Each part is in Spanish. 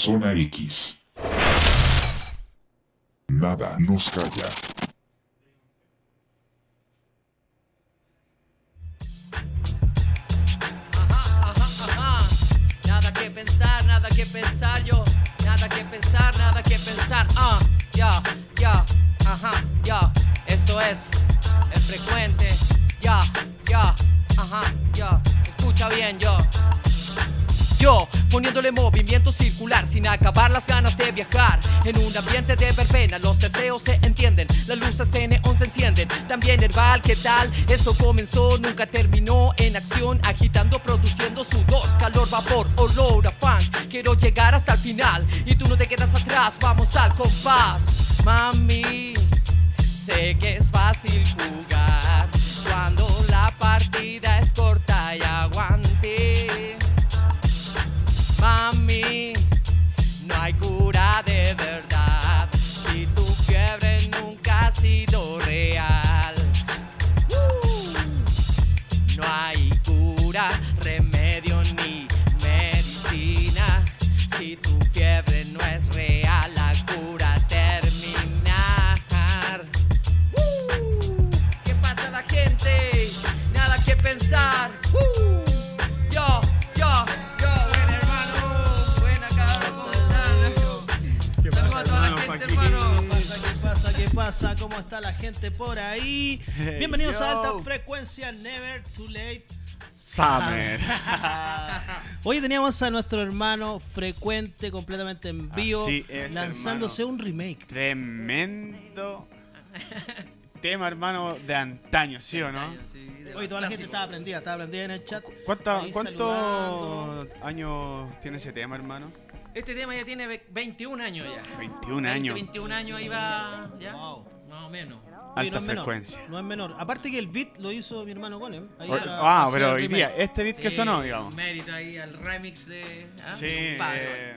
Zona X. Nada nos calla. Ajá, ajá, ajá. Nada que pensar, nada que pensar yo. Nada que pensar, nada que pensar. Ah, ya, ya, ajá, ya. Esto es el frecuente. Ya, ya, ajá, ya. Escucha bien yo. Yo, poniéndole movimiento circular sin acabar las ganas de viajar. En un ambiente de verbena, los deseos se entienden, las luces de neón se encienden. También herbal, ¿qué tal? Esto comenzó, nunca terminó en acción, agitando, produciendo sudor, calor, vapor, olor a fan. Quiero llegar hasta el final y tú no te quedas atrás, vamos al compás. Mami, sé que es fácil jugar cuando la partida es corta y aguante. Mami, pasa? ¿Cómo está la gente por ahí? Bienvenidos a. Alta Frecuencia Never Too Late. Summer. Hoy teníamos a nuestro hermano frecuente completamente en vivo, es, lanzándose un remake. Tremendo tema, hermano, de antaño, ¿sí o no? Sí, de Hoy toda la gente estaba prendida, estaba prendida en el chat. ¿Cuánto- Ahí ¿Cuántos años tiene ese tema, hermano? Este tema ya tiene ve- 21 años ya. 21 20, años. 21 años ahí va, ya. Wow. Más o menos. Alta no es menor, frecuencia. no es menor. Aparte que el beat lo hizo mi hermano Gonem. ahí O- ah, pero hoy día, este beat que Sí, sonó, digamos. Mérito ahí al remix de. ¿ah? Sí, eh,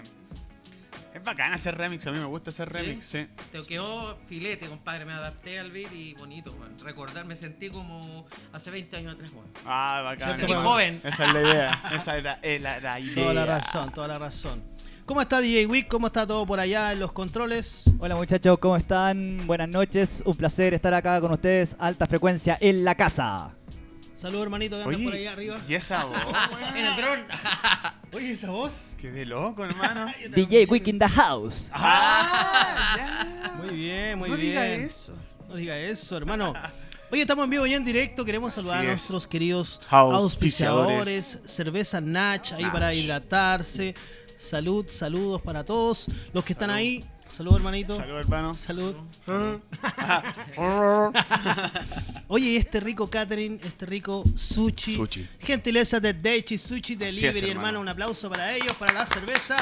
es bacán hacer remix, a mí me gusta hacer ¿Sí? remix, sí. Te quedó filete, compadre. Me adapté al beat y bonito, man. Recordar, me sentí como hace 20 años atrás, man. Ah, bacán. Me sentí joven. Esa es la idea, esa era la, la idea. Toda la razón, toda la razón. ¿Cómo está DJ Wick? ¿Cómo está todo por allá en los controles? Hola muchachos, ¿cómo están? Buenas noches, un placer estar acá con ustedes, alta frecuencia en la casa. Saludos hermanito que anda Oye, por allá arriba. ¿y esa voz? En el dron. Oye, esa voz. Qué de loco, hermano. DJ Wick in the house. Ah, ya. Muy bien, muy no bien. diga eso. No diga eso, hermano. Hoy estamos en vivo y en directo. Queremos saludar Así a es. nuestros queridos Auspiciadores. auspiciadores. Cerveza Natch, ahí Natch. para hidratarse. Salud, saludos para todos los que están ahí. Salud, hermanito. Salud, hermano. Salud. Oye, y este rico catering, este rico sushi. Sushi. Gentileza de Daichi Sushi Delivery, es, hermano. hermano. Un aplauso para ellos, para la cerveza.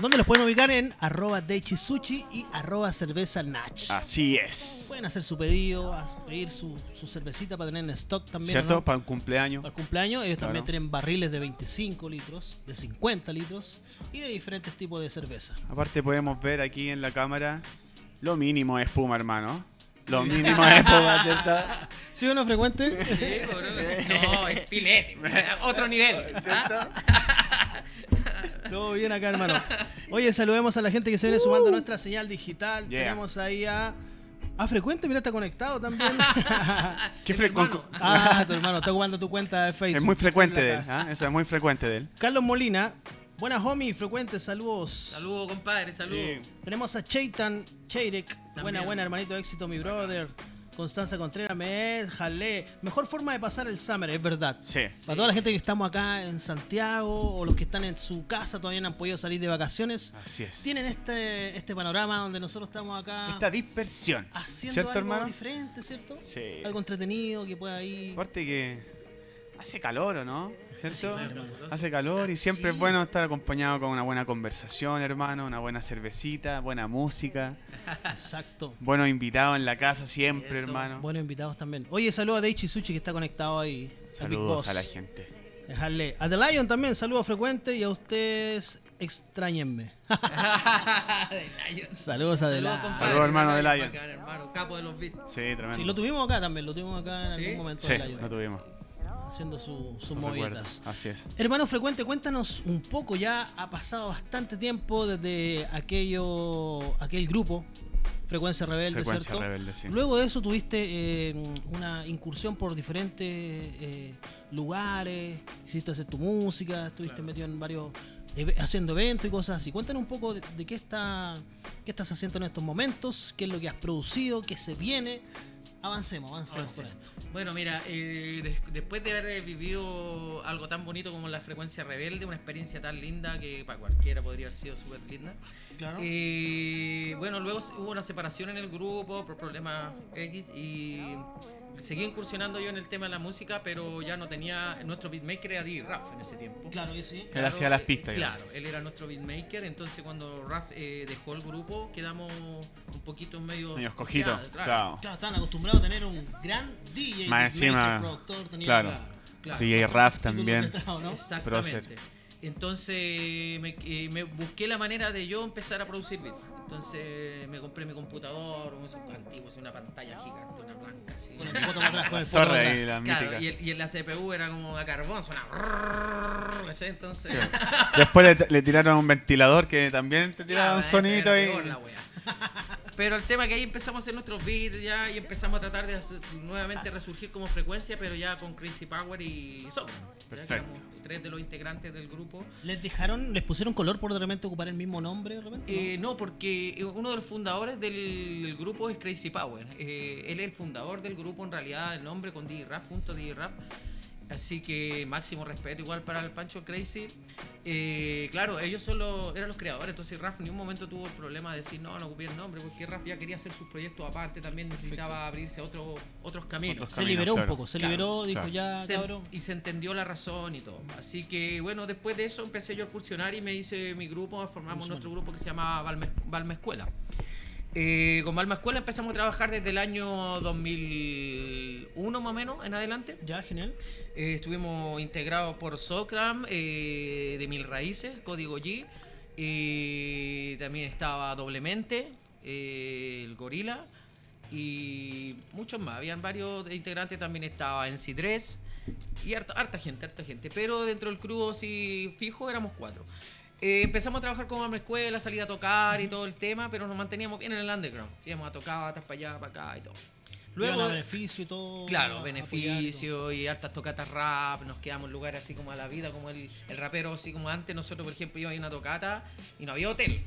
¿Dónde los pueden ubicar? En arroba Daichi Sushi y arroba cerveza Natch. Así es. Pueden hacer su pedido, pedir su, su cervecita para tener en stock también. ¿Cierto? ¿no? Para un cumpleaños. Para el cumpleaños. Ellos también tienen barriles de 25 litros, de 50 litros y de diferentes tipos de cerveza. Aparte podemos ver aquí en la cámara lo mínimo de espuma, hermano. Lo mínimo de espuma, ¿cierto? ¿Sí o no frecuente? Sí, bro. No, es filete. Otro nivel. ¿ah? Todo bien acá, hermano. Oye, saludemos a la gente que se viene sumando a nuestra señal digital. Yeah. Tenemos ahí a. A Frecuente, mira, está conectado también. ¿Qué Es fre- mi hermano. ah, tu hermano, está ocupando tu cuenta de Facebook. Es muy frecuente de él. ¿ah? Eso es muy frecuente de él. Carlos Molina. Buenas, homie, Frecuente, saludos. Saludos, compadre, saludos. Tenemos a Chaitan Cheirek. Buena, buena, hermanito, éxito, mi brother. Constanza Contreras, me jalé. Mejor forma de pasar el summer, es verdad. Sí. Para toda la gente que estamos acá en Santiago o los que están en su casa todavía no han podido salir de vacaciones, Así es. tienen este, este panorama donde nosotros estamos acá Esta dispersión. haciendo ¿Cierto, algo hermano? diferente, ¿cierto? Sí. Algo entretenido que pueda ir. Aparte que hace calor, ¿o no? ¿Cierto? Sí. Hace calor y siempre Sí. es bueno estar acompañado con una buena conversación, hermano, una buena cervecita, buena música, Exacto. buenos invitados en la casa siempre, Eso. hermano. Buenos invitados también. Oye, saludo a Daichi Sushi que está conectado ahí. Saludos a la gente. Dejarle. A The Lion también, saludo frecuente y a ustedes extrañenme. Saludos a The Saludos. Saludos, hermano de Bacán, Lion. hermano, capo de los beats. Sí, tremendo. Sí, lo tuvimos acá también, lo tuvimos acá en ¿Sí? algún momento. Sí, lo tuvimos. Haciendo su- sus movidas. Así es. Hermano Frecuente, cuéntanos un poco, ya ha pasado bastante tiempo desde aquello, aquel grupo, Frecuencia Rebelde, Frecuencia ¿cierto? rebelde, sí. Luego de eso tuviste eh, una incursión por diferentes eh, lugares, hiciste hacer tu música, estuviste Claro. metido en varios, haciendo eventos y cosas así. Cuéntanos un poco de, de qué, está, qué estás haciendo en estos momentos, qué es lo que has producido, qué se viene. Avancemos, avancemos esto. Bueno, mira, eh, des- después de haber vivido algo tan bonito como la frecuencia rebelde, una experiencia tan linda que para cualquiera podría haber sido súper linda. Claro. Eh, bueno, luego hubo una separación en el grupo por problemas X y seguí incursionando yo en el tema de la música, pero ya no tenía. Nuestro beatmaker era D. Raff en ese tiempo. Claro que sí. Él hacía las pistas, Claro, él era nuestro beatmaker, entonces cuando Raff eh, dejó el grupo quedamos un poquito medio... Medio escogido. bloqueados, Claro. Claro, estaban acostumbrados a tener un gran DJ, Más encima, productor, tenía claro. Claro, claro. DJ Raf también. Exactamente. Entonces me, eh, me busqué la manera de yo empezar a producir beats. Entonces me compré mi computador, un esos antiguos, una pantalla gigante, una blanca así. Con el poto atrás, con el poto ahí, atrás. la Claro, y, el- y en la CPU era como a carbón, sonaba. ¿sí? Entonces. Después le, le tiraron un ventilador que también te tiraba Claro, un sonito y. la wea. Pero el tema que ahí empezamos a hacer nuestros beats ya y empezamos a tratar de hacer- nuevamente resurgir como frecuencia, pero ya con Crazy Power y que Perfecto. tres de los integrantes del grupo. ¿Les dejaron, les pusieron color por de repente ocupar el mismo nombre de repente? Eh, no, porque uno de los fundadores del, del grupo es Crazy Power. Eh, él es el fundador del grupo, en realidad, el nombre con DJ Rap, junto a DJ Rap. Así que máximo respeto igual para el Pancho Crazy. Eh, claro, ellos son los, eran los creadores, entonces Raf en un momento tuvo el problema de decir no, no ocupé el nombre, porque Raf ya quería hacer sus proyectos aparte, también necesitaba abrirse a otro- otros caminos. Otros se caminos, liberó un claro. poco, se Claro, liberó, dijo claro. ya, Se- cabrón. y se entendió la razón y todo. Así que bueno, después de eso empecé yo a incursionar y me hice mi grupo, formamos nuestro grupo que se llama Balme, Balme Escuela. Eh, con Balma Escuela empezamos a trabajar desde el año 2001 más o menos en adelante. Ya, genial. Eh, estuvimos integrados por Socram, eh, de Mil Raíces, Código G. eh, también estaba Doblemente, eh, el Gorila y muchos más. Habían varios integrantes, también estaba NC3 y harta, gente, harta gente. Pero dentro del crew sí fijo éramos cuatro. Empezamos a trabajar como escuela, salir a tocar y todo el tema, pero nos manteníamos bien en el underground. Íbamos a tocar, batas para allá, para acá y todo. Luego, beneficio y todo. Claro, beneficio y hartas tocatas rap, nos quedamos en lugares así como a la vida, como el, el rapero, así como antes, nosotros por ejemplo íbamos a una tocata y no había hotel.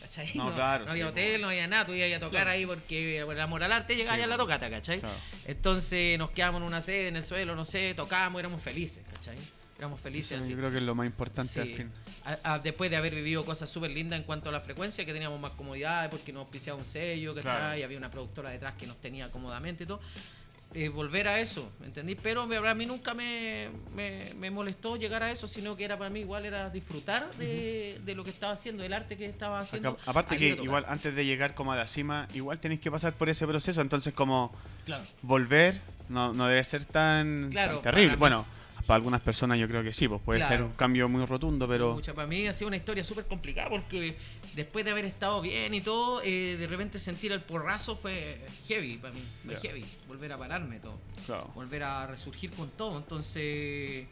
¿Cachai? No, claro, había sí, hotel, no había nada, tú ibas a tocar Claro. ahí porque por el amor al arte llegabas Sí, a la tocata, ¿cachai? Claro. Entonces nos quedamos en una sede, en el suelo, no sé, tocábamos, éramos felices, ¿cachai? Éramos felices Eso así. yo creo que es lo más importante Sí. al fin. A- a- después de haber vivido cosas súper lindas en cuanto a la frecuencia, que teníamos más comodidades porque nos auspiciaba un sello, ¿cachai? Claro. Y había una productora detrás que nos tenía cómodamente y todo. Eh, volver a eso, ¿me entendí? Pero me- a mí nunca me, me- me molestó llegar a eso, sino que era para mí igual era disfrutar de, de lo que estaba haciendo, del arte que estaba haciendo. Acá- aparte que igual antes de llegar como a la cima, igual tenéis que pasar por ese proceso, entonces como Claro. volver no, no debe ser tan, Claro, tan terrible. Bueno, para algunas personas yo creo que sí, pues puede ser Claro. un cambio muy rotundo, pero Pucha, para mí ha sido una historia súper complicada porque después de haber estado bien y todo, eh, de repente sentir el porrazo fue heavy para mí, fue Ya. heavy, volver a pararme todo. claro. volver a resurgir con todo. Entonces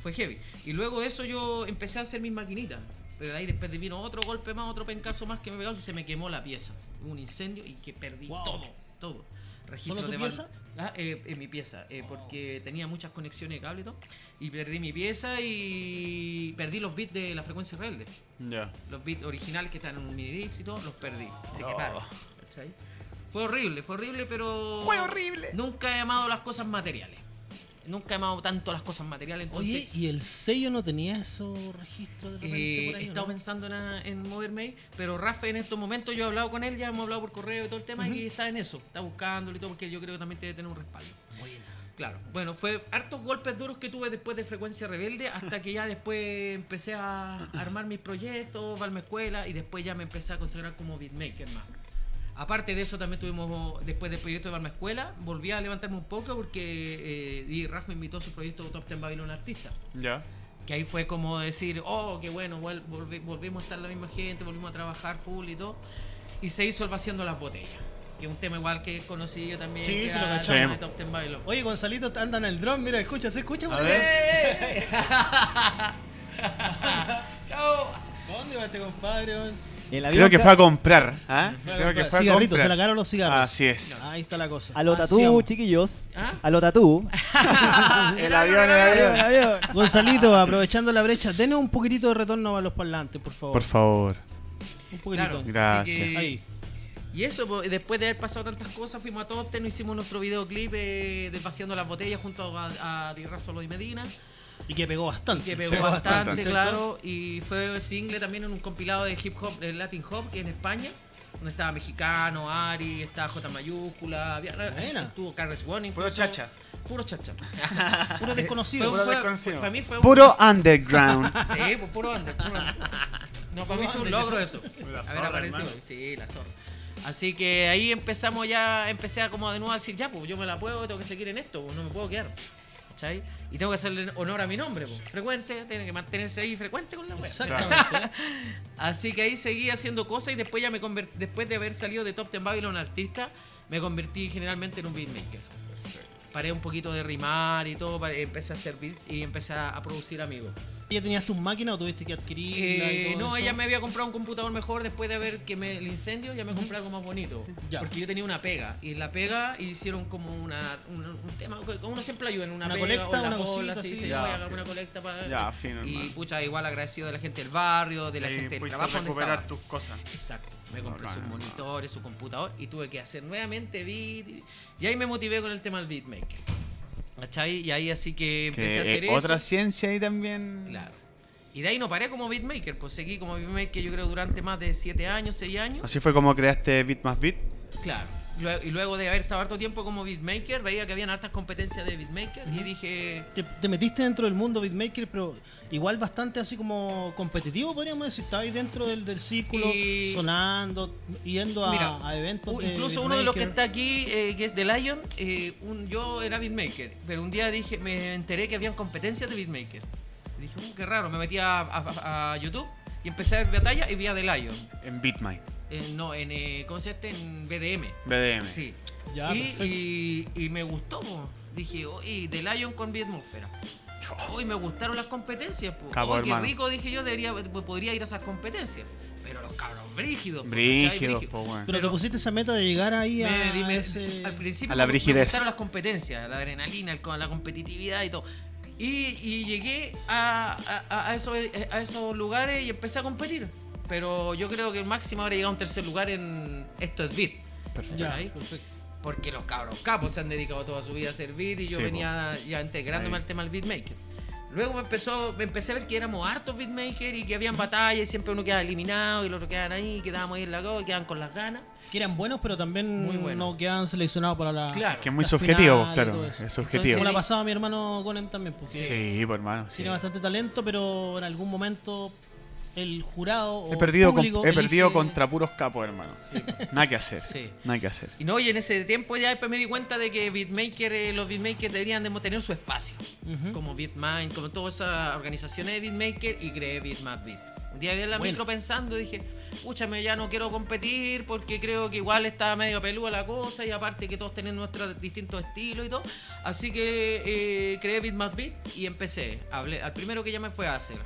fue heavy. Y luego de eso yo empecé a hacer mis maquinitas. Pero de ahí después de vino otro golpe más, otro pencazo más que me pegó, que se me quemó la pieza. Un incendio y que perdí Wow. todo, todo. Registro ¿Solo tu de pieza? Ah, eh, en mi pieza, eh, porque tenía muchas conexiones de cable y todo. Y perdí mi pieza y perdí los bits de la frecuencia rebelde. Ya. Los bits originales que están en un mini disc y todo, los perdí. Se Oh. quemaron. ¿cachai? Fue horrible, fue horrible, pero. Fue horrible. Nunca he amado las cosas materiales. Nunca he amado tanto las cosas materiales. Entonces, Oye, ¿y el sello no tenía esos registros de repente eh, por ahí? he o estado no? pensando en, en moverme ahí, pero Rafa en estos momentos yo he hablado con él, ya hemos hablado por correo y todo el tema, y está en eso, está buscándolo y todo, porque yo creo que también debe tener un respaldo. Buena. Claro, bueno, fue hartos golpes duros que tuve después de Frecuencia Rebelde, hasta que ya después empecé a armar mis proyectos, Valme Escuela, y después ya me empecé a consagrar como beatmaker más. Aparte de eso, también tuvimos, después del proyecto de Balma Escuela, volví a levantarme un poco porque eh, y Rafa me invitó a su proyecto Top Ten Babylon Artista. Ya. Que ahí fue como decir, oh, qué bueno, volvi- volvimos a estar la misma gente, volvimos a trabajar full y todo. Y se hizo el vaciando las botellas. que es un tema igual que es conocido también. Sí, sí lo cachamos. de Top Ten Babylon. Oye, Gonzalito anda en el dron, mira, escucha, ¿se escucha? por. Chao. ¿Dónde va este compadre? El Creo que fue a comprar. ¿ah? A Creo que comprar fue a cigarritos, se le comprar. acabaron los cigarros. Así es. Ahí está la cosa. A lo tatú, chiquillos. ¿Ah? A lo tatú. El avión, el avión. avión. Gonzalito, aprovechando la brecha, denos un poquitito de retorno a los parlantes, por favor. Por favor. Un poquitito. Claro. Gracias. Así que- Ahí. Y eso, después de haber pasado tantas cosas, fuimos a Top Ten, hicimos nuestro videoclip eh, de Paseando las Botellas junto a, a Dirra Solo y Medina. Y que pegó bastante. que pegó Sí, bastante, bastante, ¿cierto? claro. Y fue single también en un compilado de hip hop, de Latin Hop en España. Donde estaba Mexicano, Ari, estaba J mayúscula, había, Buena. estuvo Carles One. Puro chacha. Puro chacha. Puro desconocido. Fue- Puro fue- desconocido. para mí fue un- Puro underground. Sí, pues puro under, puro under. No, para mí fue un logro eso. La Haber zorra, aparecido. hermano. Sí, la zorra. Así que ahí empezamos ya, empecé a como de nuevo a decir, ya, pues yo me la puedo, tengo que seguir en esto, pues, no me puedo quedar. ¿Cachai? Y tengo que hacerle honor a mi nombre, pues. Frecuente, tiene que mantenerse ahí frecuente con la web. Exactamente. Así que ahí seguí haciendo cosas y después ya me conver- después de haber salido de Top Ten Babylon artista, me convertí generalmente en un beatmaker. Paré un poquito de rimar y todo, empecé a beat y empecé a producir amigos. ¿Ya tenías tus máquinas o tuviste que adquirirla y Eh, todo no, eso? ella me había comprado un computador mejor después de ver que me, el incendio, ya me compré algo más bonito. Ya. Porque yo tenía una pega. Y la pega hicieron como una, un, un tema, como uno siempre ayuda en una, Una pega colecta, o en la una bola, sí, así. sí, Ya, voy a hacer fino. una colecta para... Ya, fino, Y pucha, igual agradecido de la gente del barrio, de la Ahí gente del trabajo donde recuperar estaba. tus cosas. Exacto. Me compré Bacán, sus hermano. monitores, su computador y tuve que hacer nuevamente beat. y- Y ahí me motivé con el tema del beatmaker. ¿Cachai? Y ahí así que empecé a Que, hacer eh, eso. otra ciencia ahí también. Claro. Y de ahí no paré como beatmaker, pues seguí como beatmaker yo creo durante más de 7 años, 6 años. Así fue como creaste Beat más Beat. Claro. Y luego de haber estado harto tiempo como beatmaker, veía que habían hartas competencias de beatmaker y dije, Te, te metiste dentro del mundo beatmaker, pero igual bastante así como competitivo, podríamos decir. Estabas ahí dentro del, del círculo, Y- sonando, yendo a, Mira, a eventos. de incluso uno de los que está aquí, eh, que es de Lion, eh, un- yo era beatmaker, pero un día dije, me enteré que habían competencias de beatmaker. Y dije, "Uh, qué raro, me metí a, a- a YouTube y empecé a ver batalla y vi a The Lion. En BeatMind. Eh, no, en, eh, ¿cómo se llama este? En BDM. BDM. Sí. Ya, y, y, y me gustó, po. dije, oye, The Lion con Beatmósfera. Hoy me gustaron las competencias, po. Qué hermano. rico, dije yo, debería, podría ir a esas competencias. Pero los cabros brígidos. Brígidos, Brígidos. po, weón. Pero, te pusiste esa meta de llegar ahí a, Me- dime, ese... Al principio A la me- brigidez. me gustaron las competencias, la adrenalina, el- la competitividad y todo. Y, y llegué a, a- a esos, a esos lugares y empecé a competir. Pero yo creo que el máximo habría llegado a un tercer lugar en Esto es Beat. Ya, ¿cachai? perfecto. Porque los cabros capos se han dedicado toda su vida a hacer beat y yo Sí, venía ya integrándome Ahí. al tema del beatmaker. Luego me empezó, me empecé a ver que éramos hartos beatmakers y que habían batallas y siempre uno quedaba eliminado y los otros quedaban ahí, quedábamos ahí en la go y quedaban con las ganas. Que eran buenos, pero también Muy buenos. no quedaban seleccionados para la. Claro. Que es muy subjetivo, claro. Es subjetivo. Como la pasaba a mi hermano Gonem también, porque Sí, pues hermano. sí. tiene bastante talento, pero en algún momento el jurado o He perdido, con- he perdido contra puros capos, hermano. Nada que hacer. Sí. Nada que hacer. Y no, y en ese tiempo ya después me di cuenta de que beatmaker, eh, los beatmakers deberían de tener su espacio. Como Beatmind, como todas esas organizaciones de beatmaker y creé Beatmap Beat. Un día vi en la Bueno. micro pensando y dije, escúchame, ya no quiero competir porque creo que igual está medio pelúa la cosa y aparte que todos tienen nuestros distintos estilos y todo. Así que eh, creé Beatmap Beat y empecé. Hablé, al primero que llamé fue a hacer.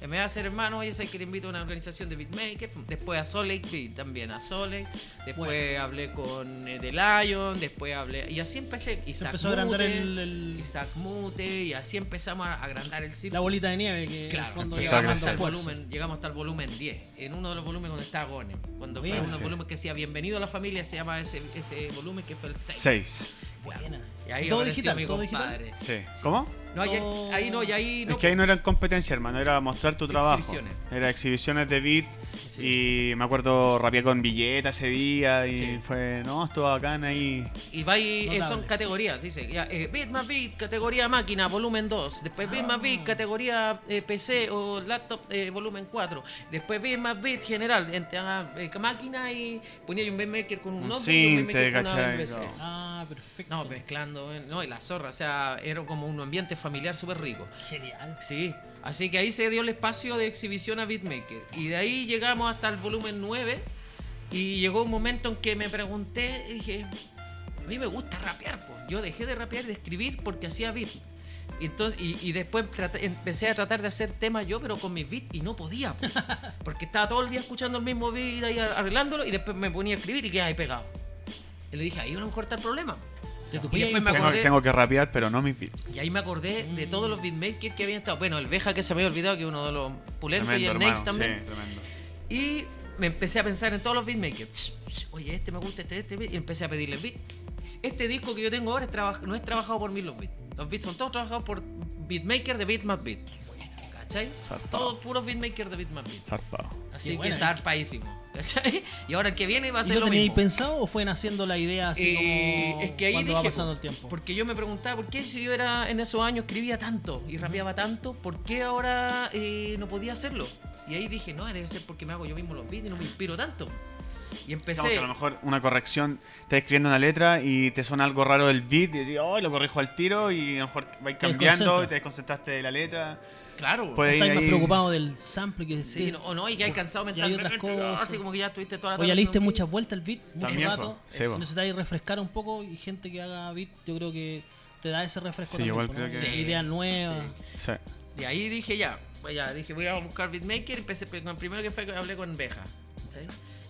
Me va a hacer hermano, oye, sé que te invito a una organización de beatmaker. Después a Beat también, a Solid. Después Bueno. hablé con eh, The Lion. Después hablé. Y así empecé. Isaac empezó a agrandar Mute, el, el- Isaac Mute. Y así empezamos a agrandar el la círculo. bolita de nieve que en el Claro, fondo llegamos hasta, el volumen, llegamos hasta el volumen 10. En uno de los volúmenes donde está Gonem. Cuando fue Bien. uno de los Sí. volúmenes que decía Bienvenido a la familia, se llama ese, ese volumen que fue el 6. Seis. Buena. Y ahí Todo apareció digital, mi todo digital. compadre. Sí. ¿Cómo? No, ahí, no, y ahí no. es que ahí no eran competencia, hermano, era mostrar tu trabajo. Exhibiciones. Era exhibiciones de beats Sí. y me acuerdo rapeé con billeta ese día y Sí. fue, no, estuvo bacán ahí. Y va ahí, eh, son categorías, dice, ya, eh, Beat más Beat, categoría máquina, volumen 2. Después Beat más Beat, categoría eh, PC o laptop, eh, volumen 4. Después Beat más Beat general, entre ah, eh, máquina y ponía yo un beatmaker con un, Un notebook y un sinte, beatmaker. No. Ah, perfecto. No, mezclando, eh, no, y la zorra, o sea, era como un ambiente familiar súper rico. Genial. Sí, así que ahí se dio el espacio de exhibición a Beatmaker. Y de ahí llegamos hasta el volumen 9, Y llegó un momento en que me pregunté, dije, a mí me gusta rapear, pues. Yo dejé de rapear y de escribir porque hacía beat. Y, entonces, y, y después traté- empecé a tratar de hacer temas yo, pero con mis beats, y no podía, po. porque estaba todo el día escuchando el mismo beat ahí arreglándolo, y después me ponía a escribir y quedaba ahí pegado. Y le dije, ahí a lo mejor está el problema. Y después me. Tengo, acordé- tengo que rapear, pero no mis beats. Y ahí me acordé de todos los beatmakers que habían estado. Bueno, el Veja que se me había olvidado, que es uno de los pulentos, y el hermano. también. Sí, tremendo. Y me empecé a pensar en todos los beatmakers. Oye, este me gusta, este, este, beat, y empecé a pedirle beat. Este disco que yo tengo ahora es no es trabajado por mí los beats. Los beats son todos trabajados por beatmakers de Beat más Beat. ¿Cachai? Zarpado. Todos puros beatmakers de Beat más Beat. Zarpado. Así Qué que buena. zarpadísimo. ¿Cachai? Y ahora el que viene va a ¿Y ser lo lo teníais mismo. pensado o fue naciendo la idea así Eh, como es que ahí cuando dije, va pasando el tiempo? porque yo me preguntaba, ¿por qué si yo era en esos años escribía tanto y rapeaba tanto, por qué ahora eh, no podía hacerlo? Y ahí dije, no, debe ser porque me hago yo mismo los beats y no me inspiro tanto. Y empecé, que a lo mejor una corrección, estás escribiendo una letra y te suena algo raro del beat y decís, oh, lo corrijo al tiro y a lo mejor vais cambiando y te desconcentraste de la letra. Claro, Puede Estáis ir más ahí- preocupado del sample que sí, que- no, o no, y que hay cansado y hay mentalmente, otras cosas. así como que ya estuviste toda la O ya tarde le diste haciendo un muchas beat. vueltas al beat, mucho También, rato. po. Sí, po. necesitáis refrescar un poco y gente que haga beat, yo creo que te da ese refresco. Sí, también, igual po, creo que- Sí, Ideas nuevas. Sí. Y ahí dije ya, pues ya, dije voy a buscar beatmaker, empecé con el primero que fue que hablé con Beja. ¿sí?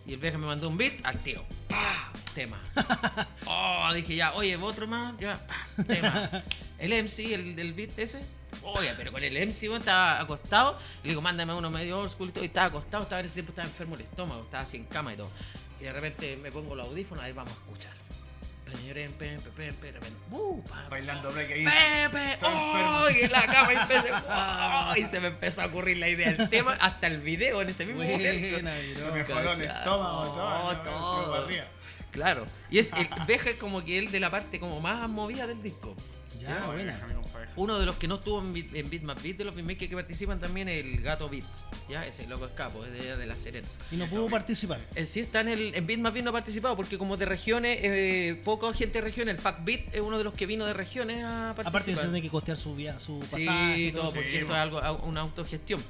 Y el Beja me mandó un beat al tiro. ¡Pah! Tema. Oh, dije ya, oye, otro más, ya, ¡pah! tema. El MC, el del beat ese. Oye, pero con el MC bueno, estaba acostado. Y le digo, mándame uno medio old school y todo. Y estaba acostado, estaba en ese tiempo, estaba enfermo el estómago, estaba así en cama y todo. Y de repente me pongo los audífonos, ahí vamos a escuchar. ¡uh! Bailando break ahí. Pepe, oh, y en la cama y, empecé, oh, y se me empezó a ocurrir la idea del tema, hasta el video en ese mismo momento. Se mejoró el estómago, todo, ¿no? todo. Claro, y es el Beja es como que él de la parte como más movida del disco. Ya, buena. Uno de los que no estuvo en Beat, en Beat de los beatmakers que participan también, el Gato Beats. Ya, ese loco escapo, es de, de la Serena. Y no pudo participar. Él sí está en el en Beat no ha participado porque como de regiones, eh, poca gente de regiones, el Fact Beat es uno de los que vino de regiones a participar. Aparte de eso, tiene que costear su, via- su Sí, pasaje. y todo, porque Sí, esto es algo, una autogestión.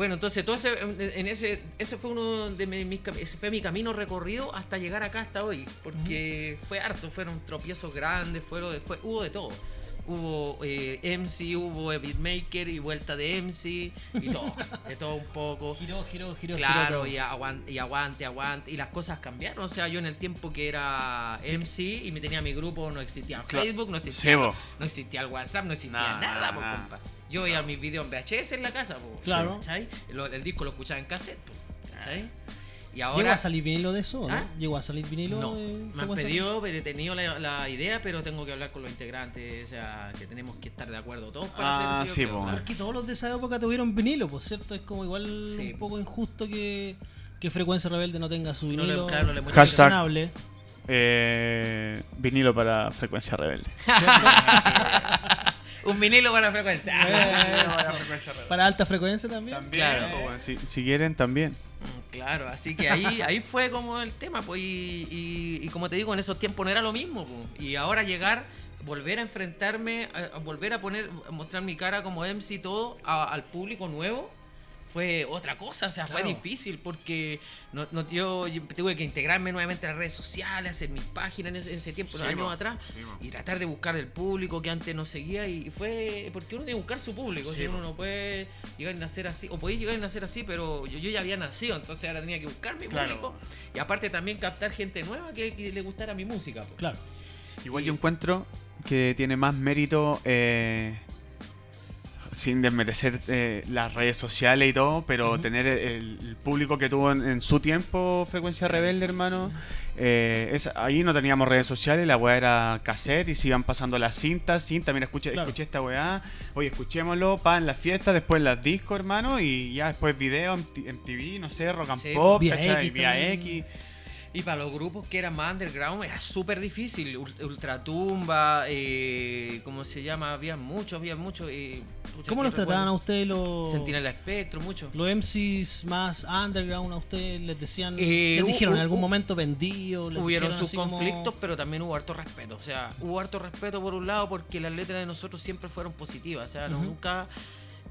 Bueno, entonces todo ese, en ese, ese fue uno de mi- mis, ese fue mi camino recorrido hasta llegar acá hasta hoy, porque fue harto, fueron tropiezos grandes, fueron fue, hubo de todo. Hubo eh, MC, hubo beatmaker y vuelta de MC y todo, de todo un poco. Giró, giró, giró. Claro, giró y aguante, y aguante, aguante. Y las cosas cambiaron. O sea, yo en el tiempo que era MC y me tenía mi grupo, no existía. Facebook, no Sí, existía, no existía el WhatsApp, no existía Nada, nada, nada, po, nada. compa. Yo veía mis videos en VHS en la casa, po, Claro. ¿cachai? El disco lo escuchaba en cassette, po, ¿cachai? Y ¿Llegó ahora. a salir vinilo de eso? ¿no? ¿Ah? ¿Llegó a salir vinilo? No, de- me han ¿cómo se pedido, pero he tenido la, la idea, pero tengo que hablar con los integrantes, o sea, que tenemos que estar de acuerdo todos para Ah, hacer sí, claro. Porque todos los de esa época tuvieron vinilo, pues cierto, es como igual Sí. un poco injusto que, que Frecuencia Rebelde no tenga su No le- vinilo claro, no le muestra Hashtag. Eh, vinilo para frecuencia rebelde. Un vinilo para frecuencia. Para alta frecuencia también. También, Claro. bueno, si, si quieren, también. Mm, Claro, así que ahí, ahí fue como el tema, pues, y, y- y como te digo, en esos tiempos no era lo mismo, pues. y ahora llegar, volver a enfrentarme, a, a volver a poner, a mostrar mi cara como MC y todo a- al público nuevo, fue otra cosa, o sea, fue difícil porque no, no- yo, yo tuve que integrarme nuevamente a las redes sociales, hacer mis páginas en ese, en ese tiempo, Sí, unos años atrás, Sí, y tratar de buscar el público que antes no seguía y fue porque uno tiene que buscar su público, Sí, si uno no puede llegar y nacer así, o podéis llegar y nacer así, pero yo, yo ya había nacido, entonces ahora tenía que buscar mi Claro. público y aparte también captar gente nueva que, que le gustara mi música. Claro. Igual yo encuentro que tiene más mérito, eh, sin desmerecer eh, las redes sociales y todo, pero tener el, el público que tuvo en, en su tiempo Frecuencia Rebelde, hermano. eh, es, ahí no teníamos redes sociales, la weá era cassette y se iban pasando las cintas, cinta, mira, escuché, Claro. escuché esta weá, oye, escuchémoslo, pa, en las fiestas, después en las discos, hermano, y ya después video en, TV, no sé, rock and Sí, pop. X Vía. X. Y para los grupos que eran más underground era súper difícil. Ul- Ultratumba, eh, ¿cómo se llama? Había muchos, había muchos. eh, ¿Cómo los trataban a ustedes los, Sentinela Espectro, muchos. los MCs más underground? ¿A ustedes les decían, Eh, les dijeron en algún momento vendido? Hubieron sus como- conflictos, pero también hubo harto respeto. O sea, hubo harto respeto por un lado porque las letras de nosotros siempre fueron positivas. O sea, no- nunca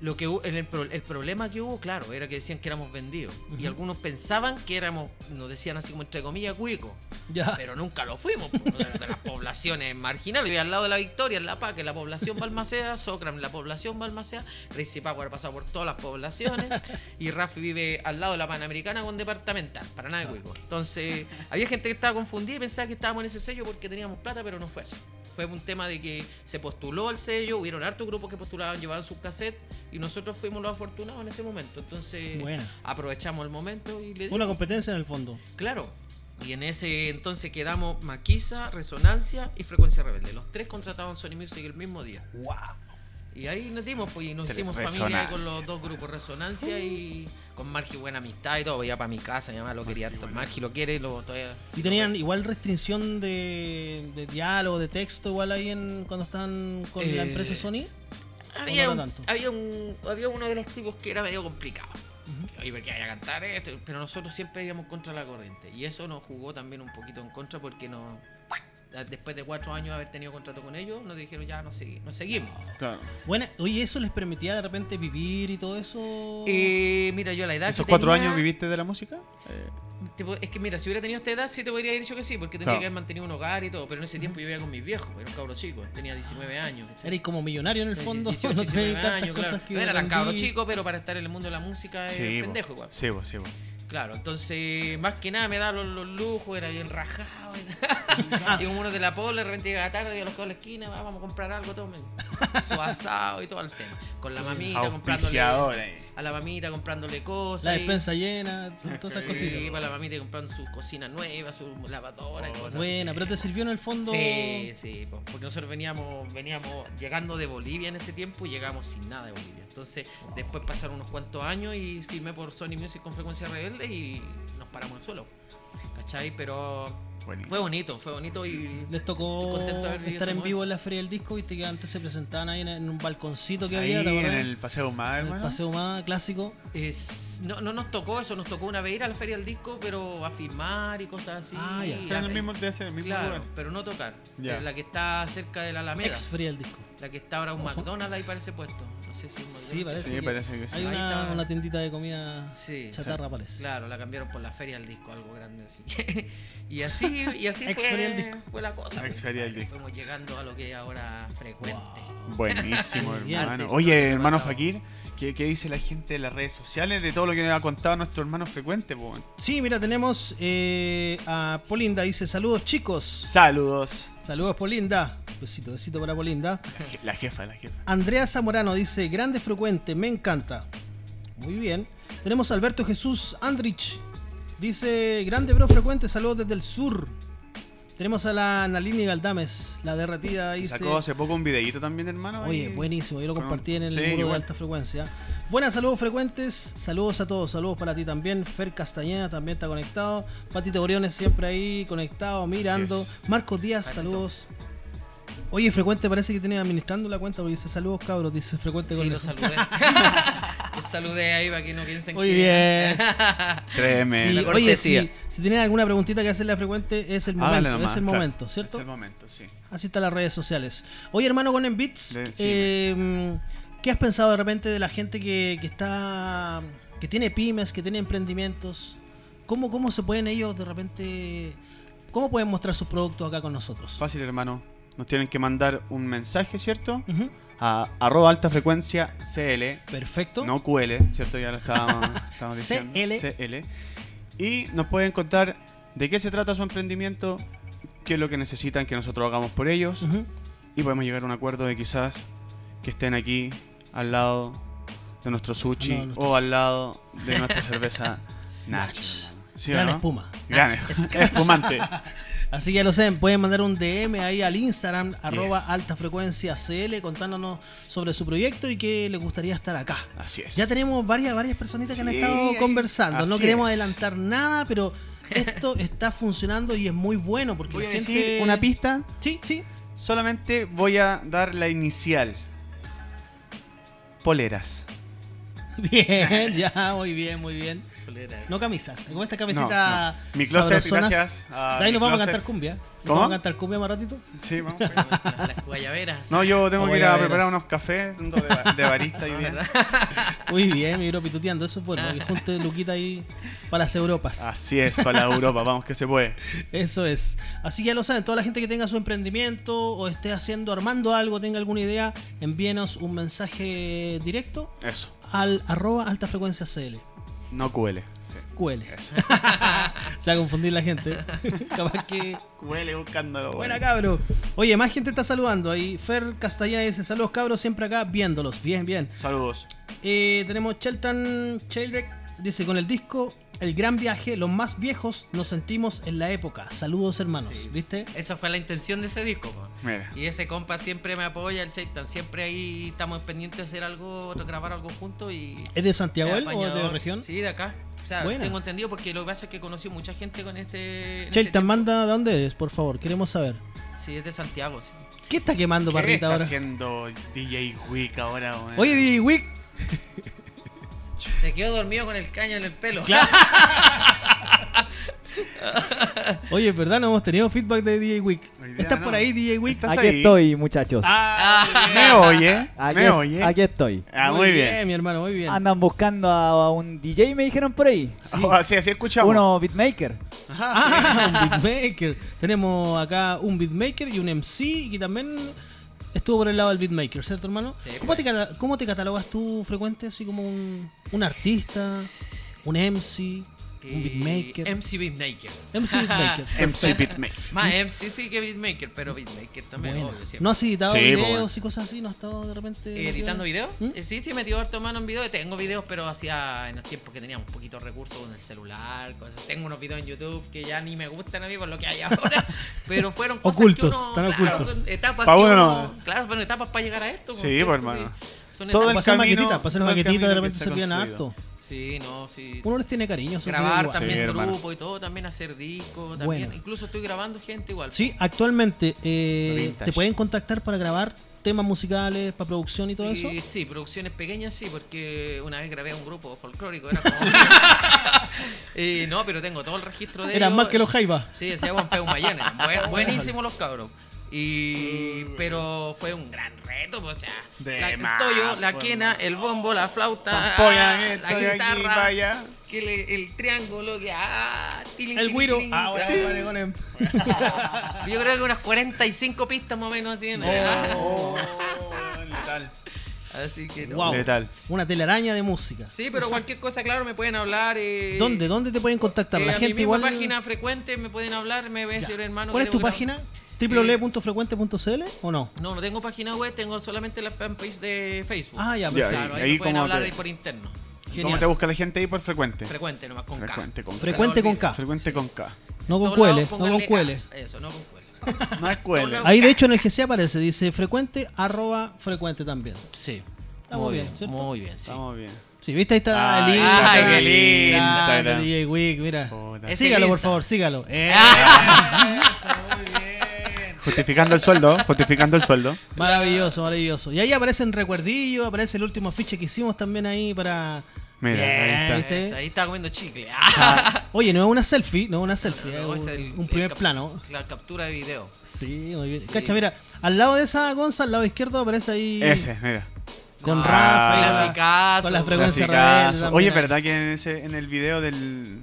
Lo que en el, pro- el problema que hubo, claro, era que decían que éramos vendidos. Y algunos pensaban que éramos, nos decían así como entre comillas, cuicos. Ya. Pero nunca lo fuimos, po, de, las poblaciones marginales. Vivía al lado de la Victoria, en La Paz, que la población Balmaceda, Socram, la población Balmaceda, Crazy Power ha pasado por todas las poblaciones, y Rafi vive al lado de la Panamericana con departamental, para nada de cuico. Entonces, había gente que estaba confundida y pensaba que estábamos en ese sello porque teníamos plata, pero no fue eso. Fue un tema de que se postuló al sello, hubieron hartos grupos que postulaban, llevaban sus cassettes, y nosotros fuimos los afortunados en ese momento. Entonces, aprovechamos el momento y le Una competencia en el fondo. Claro. Y en ese entonces quedamos Maquisa, Resonancia y Frecuencia Rebelde. Los tres contrataban Sony Music el mismo día. ¡Wow! Y ahí nos dimos, pues, y nos hicimos familia con los dos grupos, Resonancia y con Margi buena amistad y todo. Iba para mi casa, mi mamá lo quería harto. Margi lo quiere y lo todavía. ¿Y tenían igual restricción de, de diálogo, de texto, igual ahí en, cuando están con la Eh, empresa Sony? Había, no un- había, un, había uno de los tipos que era medio complicado. Oye, porque vaya a cantar esto, pero nosotros siempre íbamos contra la corriente. Y eso nos jugó también un poquito en contra porque no, después de cuatro años de haber tenido contrato con ellos, nos dijeron ya no, segui- no seguimos. Claro. Bueno, oye, ¿eso les permitía de repente vivir y todo eso? Eh, mira, yo a la edad ¿Esos que cuatro tenía- años viviste de la música? Eh, es que mira, si hubiera tenido esta edad sí te podría haber dicho que sí, porque tendría Claro. que haber mantenido un hogar y todo, pero en ese tiempo yo vivía con mis viejos, era un cabro chico, tenía 19 años. ¿cachai? Eres como millonario en el fondo, 18, no 19 tenías tantas años, cosas claro. era tan cabro chico, pero para estar en el mundo de la música es sí, po. pendejo igual. Sí, po, sí, po. Claro, entonces más que nada me da los, los lujos, era bien rajado. y como uno de la pola, de repente llegaba tarde, iba a los de la esquina, "Va, vamos a comprar algo, tomen. Su asado y todo el tema. Con la mamita comprándole. A la mamita comprándole cosas. La y- despensa llena, todas esas Sí, cositas. para la mamita y comprando sus cocinas nuevas, su lavadora y cosas Buena, así. pero te sirvió en el fondo. Sí, sí, po, porque nosotros veníamos, veníamos llegando de Bolivia en ese tiempo y llegamos sin nada de Bolivia. Entonces, después pasaron unos cuantos años y firmé por Sony Music con frecuencia rebelde y nos paramos al suelo. ¿Cachai? Pero Buenísimo. fue bonito, fue bonito y. Les tocó de estar en vivo en la Feria del Disco, viste que antes se presentaban ahí en, en un balconcito que Ahí había, ¿te en el Paseo Más, En el paseo más clásico. Es- no, no nos tocó eso, nos tocó una vez ir a la feria del disco, pero a filmar y cosas así. Ah, ya. Pero en el mismo, mismo Claro, lugar. pero no tocar. Ya. La que está cerca de la Alameda. Ex Feria del Disco. La que está ahora un McDonald's ahí parece puesto. No sé si es un Sí, McDonald's. parece. Sí, que parece que sí. Hay Ahí una, está. una tiendita de comida Sí. chatarra, parece. Claro, la cambiaron por la feria del disco, algo grande así. y así, y así fue, fue la cosa. Feria del Disco. Fuimos llegando a lo que es ahora frecuente. Buenísimo, Bien. hermano. Oye, hermano pasado. Fakir, ¿qué, qué dice la gente de las redes sociales de todo lo que nos ha contado nuestro hermano frecuente? po? Sí, mira, tenemos eh, a Polinda, dice saludos chicos. Saludos. Saludos Polinda. Besito, besito para Polinda. La jefa, la jefa. Andrea Zamorano dice, grande frecuente, me encanta. Muy bien. Tenemos a Alberto Jesús Andrich. Dice, grande bro frecuente, saludos desde el sur. Tenemos a la Nalini Galdames, la derretida, dice... Sacó hace poco un videíto también, hermano. Oye, ahí. buenísimo, yo lo compartí en el sí, muro de alta frecuencia. Buenas, saludos frecuentes, saludos a todos, saludos para ti también. Fer Castañeda también está conectado. Patito Oriones siempre ahí conectado, mirando. Marcos Díaz, Patito. saludos. Frecuente frecuente parece que tiene administrando la cuenta porque dice saludos cabros, dice frecuente Sí, con los saludé. saludé ahí para que no piensen Muy que... bien. Créeme. Sí, La oye, cortesía. si, si tienen alguna preguntita que hacerle a frecuente, es el momento, nomás, es el claro. momento, ¿cierto? Es el momento, sí. Así están las redes sociales. Oye, hermano, con sí, eh, ¿qué has pensado de repente de la gente que, que está. que tiene pymes, que tiene emprendimientos? ¿Cómo, ¿Cómo se pueden ellos de repente. ¿Cómo pueden mostrar sus productos acá con nosotros? Fácil, hermano. Nos tienen que mandar un mensaje, ¿cierto? Ujú, A arroba alta frecuencia CL. Perfecto. No QL, ¿cierto? Ya lo estábamos, estábamos diciendo. CL. CL. Y nos pueden contar de qué se trata su emprendimiento, qué es lo que necesitan que nosotros hagamos por ellos. Ujú. Y podemos llegar a un acuerdo de quizás que estén aquí al lado de nuestro sushi o al lado de nuestra cerveza Nacho. Nachos. hermano. ¿Sí o Gran espuma. Gran espumante. Así que ya lo saben, pueden mandar un DM ahí al Instagram, arroba alta frecuencia CL, contándonos sobre su proyecto y que les gustaría estar acá. Así es. Ya tenemos varias, varias personitas que han estado conversando. No queremos es. adelantar nada, pero esto está funcionando y es muy bueno porque Voy la a gente... decir una pista. Sí, sí. Solamente voy a dar la inicial. Poleras. Bien, ya, muy bien, muy bien. No camisas. Como esta camiseta. No, no. Mi closet, gracias. a De ahí nos vamos a cantar cumbia. ¿Cómo? ¿Vamos a cantar cumbia más ratito? Sí, vamos. Las, guayaberas. No, yo tengo que ir a preparar unos cafés de, ba- de barista hoy día. Muy bien, mi bro pituteando, eso es bueno. Que junte Luquita ahí para las Europas. Así es, para la Europa, vamos que se puede. Eso es. Así que ya lo saben, toda la gente que tenga su emprendimiento o esté haciendo, armando algo, tenga alguna idea, envíenos un mensaje directo Eso, al arroba alta frecuencia CL. No QL. QL. Eso. Se va a confundir la gente. Capaz que. QL buscando. Buena cabro. Oye, más gente está saludando. Ahí Fer Castellá dice: Saludos cabros, siempre acá viéndolos. Bien, bien. Saludos. Eh, tenemos Shelton Childrek. Dice: Con el disco El Gran Viaje, los más viejos nos sentimos en la época. Saludos, hermanos. ¿Viste? Esa fue la intención de ese disco. Mira. Y ese compa siempre me apoya, el Chaitan. Siempre ahí estamos pendientes de hacer algo, grabar algo juntos y. ¿Es de Santiago él o de región? Sí, de acá. O sea, Buena. tengo entendido porque lo que pasa es que conocí mucha gente con este. este tiempo. manda de dónde eres, por favor. Queremos saber. Sí, es de Santiago. sí. ¿Qué está quemando ¿Qué Parrita está ahora? haciendo DJ Wick ahora? Oye, DJ Wick. Se quedó dormido con el caño en el pelo. Oye, ¿verdad? No hemos tenido feedback de DJ día ¿Estás no. por ahí, DJ Wick? ¿Estás Aquí ahí? estoy, muchachos. Ah, Ah. me oye, Aquí, me oye. aquí estoy. Ah, muy bien. mi hermano, muy bien. Andan buscando a, a un DJ, me dijeron por ahí. Oh, así, así escuchamos. Uno beatmaker. Ah, un beatmaker. Tenemos acá un beatmaker y un MC y también estuvo por el lado del beatmaker, ¿cierto, hermano? Sí, ¿Cómo, pues. te, cómo te catalogas tú frecuente? Así como un, un artista, un MC, un Y beatmaker. MC Beatmaker. MC beatmaker. MC Beatmaker. Más MC sí que Beatmaker, pero Beatmaker también, obvio. siempre. ¿No has editado Sí, videos bueno. y cosas así? ¿No has estado de repente metido? ¿Editando videos? ¿Mm? Eh, Sí, sí, me dio harto mano en video. Tengo videos, pero hacía en los tiempos que teníamos poquitos recursos con el celular. Cosas. Tengo unos videos en YouTube que ya ni me gustan a mí por lo que hay ahora. pero fueron cosas Ocultos, que uno, están claro, ocultos. son etapas Pa' que uno uno- no. Claro, bueno, etapas para llegar a esto. Sí, pues, hermano. Son Todo hacer camino- maquetitas, para hacer todo el maquetitas de repente se se harto. Sí, no, sí. Uno les tiene cariño. Grabar también Sí, hermano. grupo y todo, también hacer discos, también. Bueno. Incluso estoy grabando gente igual. Sí, actualmente eh, te pueden contactar para grabar temas musicales, para producción y todo eso. Y sí, producciones pequeñas sí, porque una vez grabé a un grupo folclórico, era como... y no, pero tengo todo el registro de Eran ellos. más que los Jaivas. Sí, se llaman Peumayenes. Buen, buenísimos los cabros. Y pero fue un gran reto, pues, o sea, De la, el más, toyo, la pues, quena, el bombo, la flauta, ah, esto la aquí, guitarra, que le- el triángulo, que ah, tilín, El tilín, Ah, bueno, claro. vale, con el- Yo creo que unas 45 pistas más o menos así. en- Oh, letal. Así que no. Wow. Letal. Una telaraña de música. Sí, pero cualquier cosa, claro, me pueden hablar. Eh, ¿Dónde? ¿Dónde te pueden contactar? eh, La a mi gente misma igual. página frecuente me pueden hablar, me decir, hermano. ¿Cuál es tu página? www.frecuente.cl o no? No, no tengo página web, tengo solamente la fanpage de Facebook. Ah, ya, perfecto. Claro, ahí, ahí me pueden hablar te- ahí por interno. ¿Cómo Genial. te busca la gente ahí por frecuente? Frecuente nomás, con K. Frecuente con K. Frecuente con K. Frecuente con K. No con QL, no con QL. Eso, no con QL. No es QL. Ahí de hecho en el GC aparece, dice frecuente, arroba frecuente también. Sí. Está muy bien, ¿cierto? Muy bien, sí. Estamos bien. Sí, viste, ahí está Ay, el ay, Instagram. qué lindo. Instagram. DJ Wick, mira. Sígalo, por favor, sígalo. Eh, Justificando el sueldo, justificando el sueldo. maravilloso, maravilloso. Y ahí aparecen recuerditos, aparece el último afiche que hicimos también ahí para... Mira, Bien, ahí está. ¿viste? Eso, ahí estaba comiendo chicle. Oye, no es una selfie, no es una selfie, No, es es un, el- un el primer plano. La captura de video. Sí, muy bien. Sí. Cacha, mira, al lado de esa Gonza, al lado izquierdo aparece ahí Ese, mira. con No, Rafa y con la- clasicazo. con la frecuencia rebelde Oye. ¿verdad que en, ese, en el video del,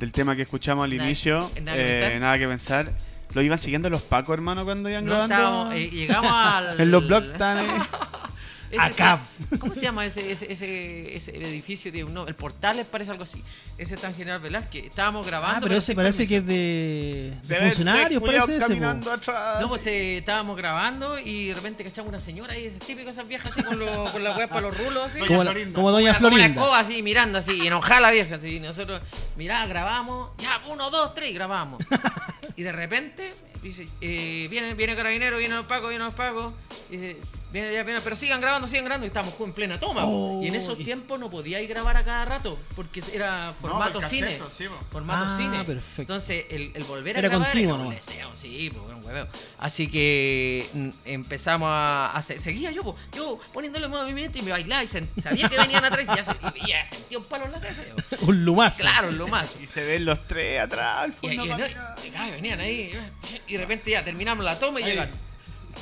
del tema que escuchamos al Nada- inicio, nada que eh, nada que pensar, lo iban siguiendo los pacos, hermano, cuando iban No grabando? estábamos, eh, llegamos al. en los blogs están. ese- Acá. ese- ¿Cómo se llama ese, ese, ese, ese edificio? De, no, el Portales parece algo así. Ese está en General Velázquez. Estábamos grabando. Ah, pero ese parece que es de, de el funcionarios, parece ese. caminando atrás. No, pues eh, estábamos grabando y de repente cachamos una señora ahí, ese típico esas viejas así con, lo, con la weá para los rulos así. Doña como, Florinda. como Doña Una- como Una Florinda. escoba así, mirando así, enojada la vieja así. y Nosotros, mirá, grabamos, ya, uno, dos, tres, y grabamos. y de repente, dice, eh, viene, viene carabinero, viene los pagos, viene los pagos. Dice, Viene, ya, viene, pero sigan grabando, sigan grabando. Y estamos en plena toma. Oh, y en esos y- tiempos no podíais grabar a cada rato. Porque era formato por cine. sí, po. Formato Ah, cine. perfecto. Entonces, el, el volver a Era grabar continuo, era un ¿no? deseo, sí, pues, era un hueveo. Así que mm, empezamos a, a se- seguía yo, po, yo poniéndole movimiento y me bailaba y sen- sabía que venían atrás y ya, se- y ya sentía un palo en la cabeza. yo. Un lumazo. Claro, lo más. Y se ven los tres atrás al Y, y- venían ahí y de repente ya terminamos la toma y Ahí. llegan.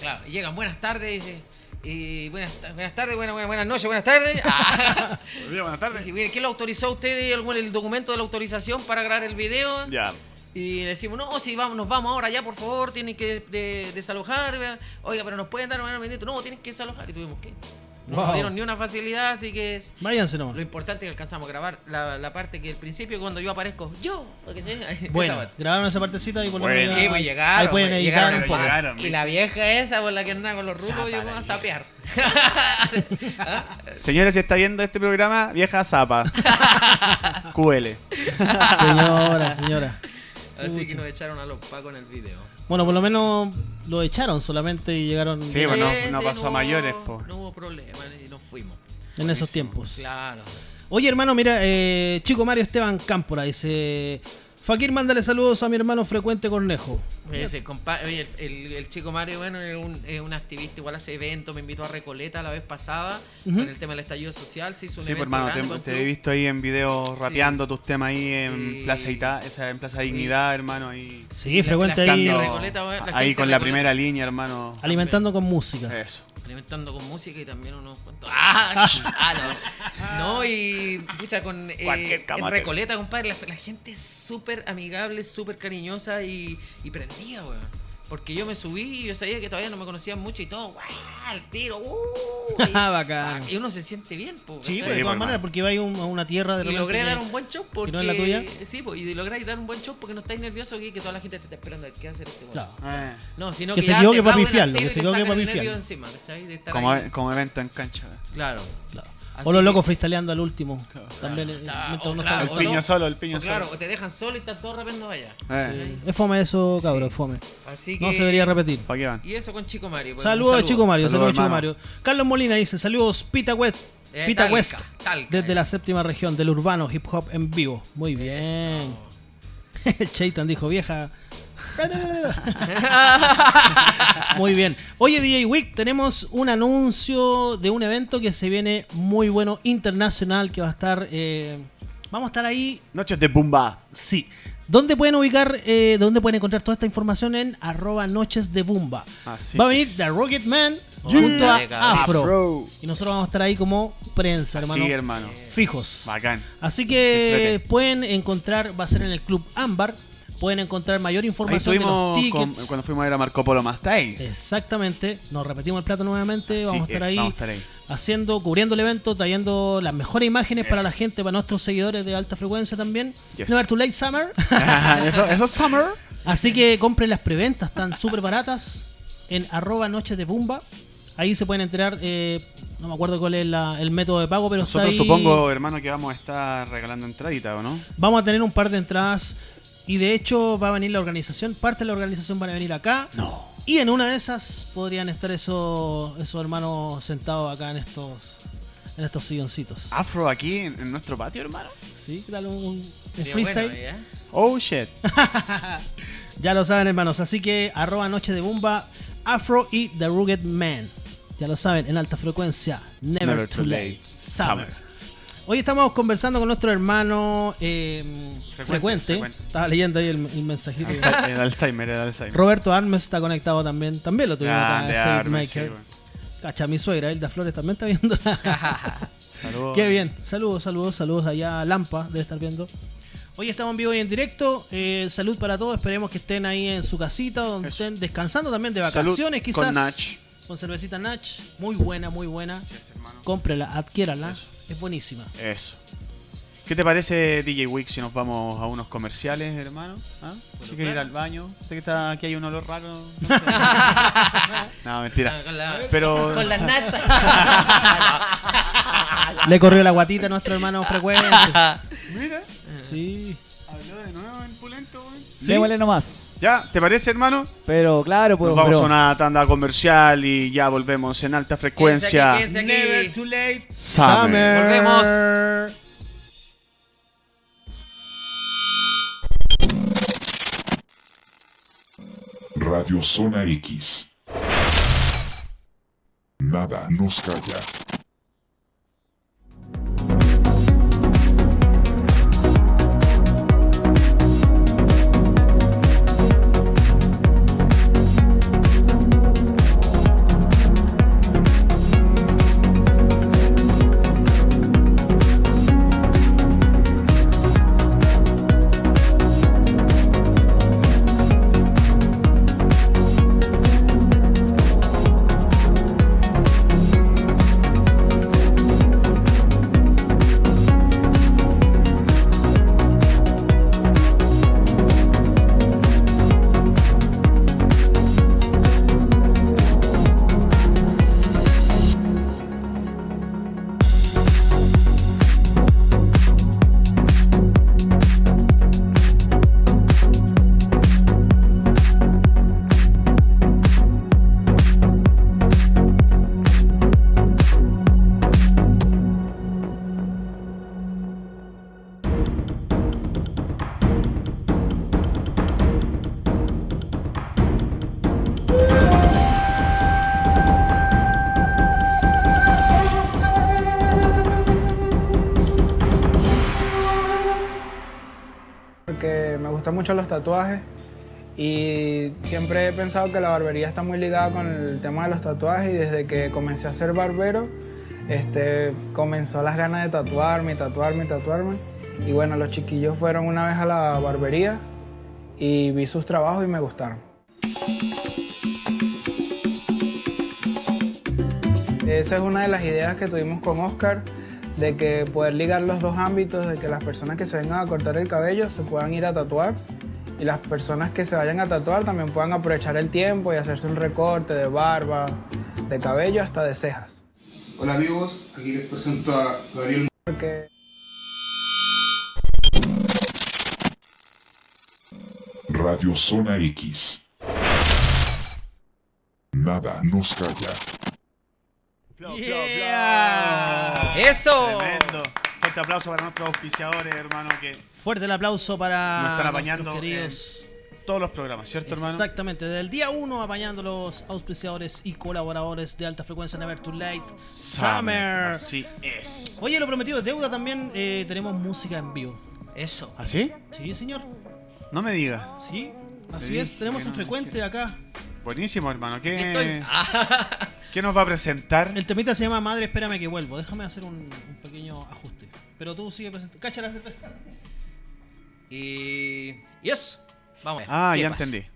Claro, y llegan buenas tardes y dice, y buenas, buenas tardes, buenas, buenas, buenas noches, buenas tardes. Ah, Buenos días, buenas tardes. ¿Quién lo autorizó a usted el, el documento de la autorización para grabar el video? Ya. Y le decimos, no, si vamos, nos vamos ahora ya, por favor, tienen que de- desalojar. Oiga, pero nos pueden dar un minuto. No, tienen que desalojar. Y tuvimos que. No Wow. nos dieron ni una facilidad, así que es- Váyanse nomás. lo importante es que alcanzamos a grabar la, la parte que al principio, cuando yo aparezco, yo. esa Bueno, parte. grabaron esa partecita y por lo Bueno. menos Sí, pues ahí llegaron. pueden pues, editar llegaron, un poco. llegaron, Y la vieja esa por la que andaba con los rulos, Zapa llegó a sapear. Señora, si está viendo este programa, vieja zapa. QL. Señora, señora. Así que nos echaron a los pacos en el video. Bueno, por lo menos lo echaron solamente y llegaron Sí, bueno, no- no pasó a mayores, po. No hubo problema y nos fuimos. en esos tiempos. Claro. Oye, hermano, mira, eh, Chico Mario Esteban Cámpora dice: Fakir, mándale saludos a mi hermano frecuente Cornejo. Ese compa- oye, el, el- el chico Mario, bueno, es un, es un activista, igual hace eventos, me invitó a Recoleta la vez pasada con el tema del estallido social, se hizo un Sí, pues evento hermano, grande te, te he visto ahí en video rapeando tus temas ahí en Sí. Plaza Ita, esa, en Plaza Dignidad, hermano, ahí. Sí, frecuente la ahí, Recoleta, bueno, ahí con la primera línea, hermano. alimentando con música. Eso. Alimentando con música y también unos cuantos. ¡Ah! ah, no. no, y pucha, con eh, en. Recoleta, compadre, la, la gente es súper amigable, súper cariñosa y, y prendida, weón. Porque yo me subí y yo sabía que todavía no me conocían mucho y todo, ¡guau! Al tiro, ¡uh! Y, Bacán. y uno se siente bien, po, Sí, ¿cachai? pues, de todas por maneras, porque va a un- a una tierra de Y repente logré que- dar un buen show porque. no es la tuya. Sí, pues, y logré dar un buen show porque no estáis nerviosos que, que toda la gente te está esperando a ver qué hace este weón. Claro. Eh, No, sino Que que, se ya equivoque te pa' aplauden al pifiarlo, tiro que y se te equivoque sacan pa' el nervio pifiarlo. encima, ¿cachai? De estar como, ahí. como evento en cancha. Claro. Claro. Así O los que- locos freestyleando al último. También, eh, Ah, o claro, El piño solo, el piño o claro, solo. o te dejan solo y están todos rapeando allá. Eh, Sí. Es fome eso, cabrón, Sí. es fome. Así que... No se debería repetir. ¿Para qué van? Y eso con Chico Mario. pues, Saludos a Chico Mario, Saludos, a Chico. Mario. Carlos Molina dice, saludos Pita West. Eh, Pita Talca, West, Talca, desde eh. la séptima región del urbano hip hop en vivo. Muy bien. Chaitan dijo, vieja. Muy bien. Oye, DJ Wick, tenemos un anuncio de un evento que se viene muy bueno, internacional, que va a estar... eh, vamos a estar ahí Noches de Bumba. Sí. ¿Dónde pueden ubicar, eh, dónde pueden encontrar toda esta información? En arroba noches de Bumba. Así Va a venir The Rocket Man junto a. Afro. Afro. Y nosotros vamos a estar ahí como prensa, hermano. Así, hermano. Fijos. Bacán. Así que pueden encontrar, va a ser en el Club Ámbar. Pueden encontrar mayor Ahí información de los con- tickets. cuando fuimos a ver a Marco Polo Days. Exactamente. Nos repetimos el plato nuevamente. Así vamos a estar es, ahí vamos a estar ahí. haciendo, cubriendo el evento, trayendo las mejores imágenes para la gente, para nuestros seguidores de alta frecuencia también. Yes. Never Too Late Summer. eso, eso es Summer. Así que compren las preventas, están súper baratas en arroba noches de Bumba. Ahí se pueden enterar, eh, no me acuerdo cuál es la- el método de pago, pero está Nosotros ahí. supongo, hermano, que vamos a estar regalando entradita, ¿o no? Vamos a tener un par de entradas y de hecho va a venir la organización, parte de la organización van a venir acá. No. Y en una de esas podrían estar esos, esos hermanos sentados acá en estos en estos silloncitos. Afro aquí en, en nuestro patio, hermano. ¿Sí? ¿Qué tal un, freestyle? bueno, ¿eh? Oh shit. Ya lo saben, hermanos. Así que arroba Noche de Bumba, Afro y The Rugged Man. Ya lo saben, en alta frecuencia. Never, Never too too late. late. Summer. Hoy estamos conversando con nuestro hermano eh, frecuente. frecuente. Estaba leyendo ahí el, el mensajito. El Alzheimer, el Alzheimer. Roberto Armes está conectado también. También lo tuvimos acá. Grande, Save Armes, sí, bueno. Cacha, mi suegra, Hilda Flores, también está viendo. Saludos. Qué bien. Saludos, saludos, saludos allá Lampa, debe estar viendo. Hoy estamos en vivo y en directo. Eh, salud para todos. Esperemos que estén ahí en su casita, donde Eso. estén descansando también de Salud vacaciones, quizás. con Nach. Con cervecita Nach. Muy buena, muy buena. Cómprela, adquiérala. Es buenísima. Eso. ¿Qué te parece, DJ Wick, si nos vamos a unos comerciales, hermano? ¿Ah? Si quieres ir al baño. Sé que está, aquí hay un olor raro. No, sé. No, mentira. Ah, Con la, Pero- con las nachas. Le corrió la guatita a nuestro hermano frecuente. Mira. Sí. Habló de nuevo en Pulento, güey. Démosle nomás. ¿Ya? ¿Te parece, hermano? Pero claro, pues. Nos vamos pero- a una tanda comercial y ya volvemos en alta frecuencia. Quédense aquí, quédense aquí. too late. Summer. Volvemos. Radio Zona X. Nada nos calla. Tatuajes y siempre he pensado que la barbería está muy ligada con el tema de los tatuajes y desde que comencé a ser barbero este, comenzó las ganas de tatuarme, tatuarme, tatuarme. Y bueno, los chiquillos fueron una vez a la barbería y vi sus trabajos y me gustaron. Esa es una de las ideas que tuvimos con Oscar, de que poder ligar los dos ámbitos, de que las personas que se vengan a cortar el cabello se puedan ir a tatuar y las personas que se vayan a tatuar también puedan aprovechar el tiempo y hacerse un recorte de barba, de cabello, hasta de cejas. Hola amigos, aquí les presento a Gabriel Porque Radio Zona X. Nada nos calla. Yeah. ¡Eso! Tremendo. Fuerte aplauso para nuestros auspiciadores, hermano, que Fuerte el aplauso para Nos están apañando queridos. todos los programas, ¿cierto, hermano? Exactamente, desde el día 1 apañando los auspiciadores y colaboradores de alta frecuencia Never Too Late Summer. Así es. Oye, lo prometido es deuda también. eh, tenemos música en vivo. Eso. ¿Así? Sí, señor. No me digas. Sí, así Sí, es. Tenemos en no, frecuente acá. Buenísimo, hermano. ¿Qué, Ah, ¿Qué nos va a presentar? El temita se llama Madre, espérame que vuelvo. Déjame hacer un, un pequeño ajuste. Pero tú sigue presentando. Cacha la cerveza. y. Y eso. Vamos a ver. Ah, ¿qué ya pasa? entendí.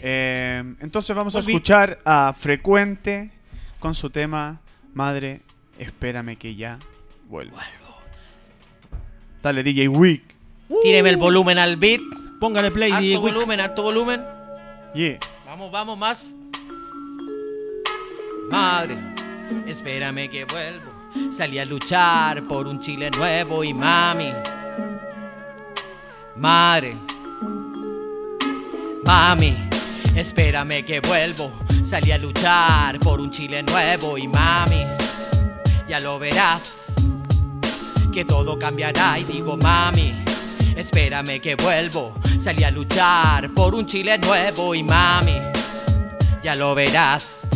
Eh, entonces vamos a escuchar a Frecuente con su tema Madre, espérame que ya vuelvo. Dale, DJ Wick. Tíreme el volumen al beat. Póngale play, DJ Alto Quick. volumen, alto volumen. Yeah. Vamos, vamos, más. Madre, espérame que vuelvo. Salí a luchar por un Chile nuevo y mami. Madre, mami, espérame que vuelvo. Salí a luchar por un Chile nuevo y mami. Ya lo verás, que todo cambiará y digo mami. Espérame que vuelvo, salí a luchar por un Chile nuevo y mami, ya lo verás.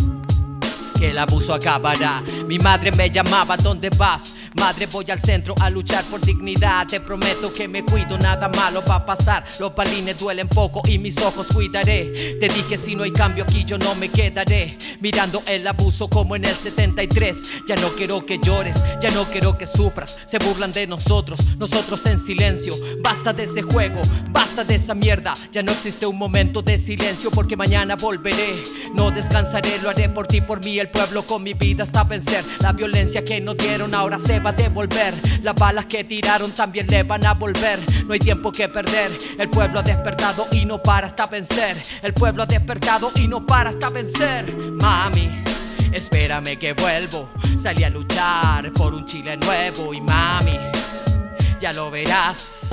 El abuso acabará. Mi madre me llamaba, ¿dónde vas? Madre, voy al centro a luchar por dignidad. Te prometo que me cuido, nada malo va a pasar. Los balines duelen poco y mis ojos cuidaré. Te dije, si no hay cambio aquí, yo no me quedaré. Mirando el abuso como en el 73. Ya no quiero que llores, ya no quiero que sufras. Se burlan de nosotros, nosotros en silencio. Basta de ese juego, basta de esa mierda. Ya no existe un momento de silencio porque mañana volveré. No descansaré, lo haré por ti, por mí, el pueblo con mi vida hasta vencer. La violencia que nos dieron ahora se a devolver. Las balas que tiraron también le van a volver. No hay tiempo que perder. El pueblo ha despertado y no para hasta vencer. El pueblo ha despertado y no para hasta vencer. Mami. Espérame que vuelvo, salí a luchar por un Chile nuevo y mami, ya lo verás,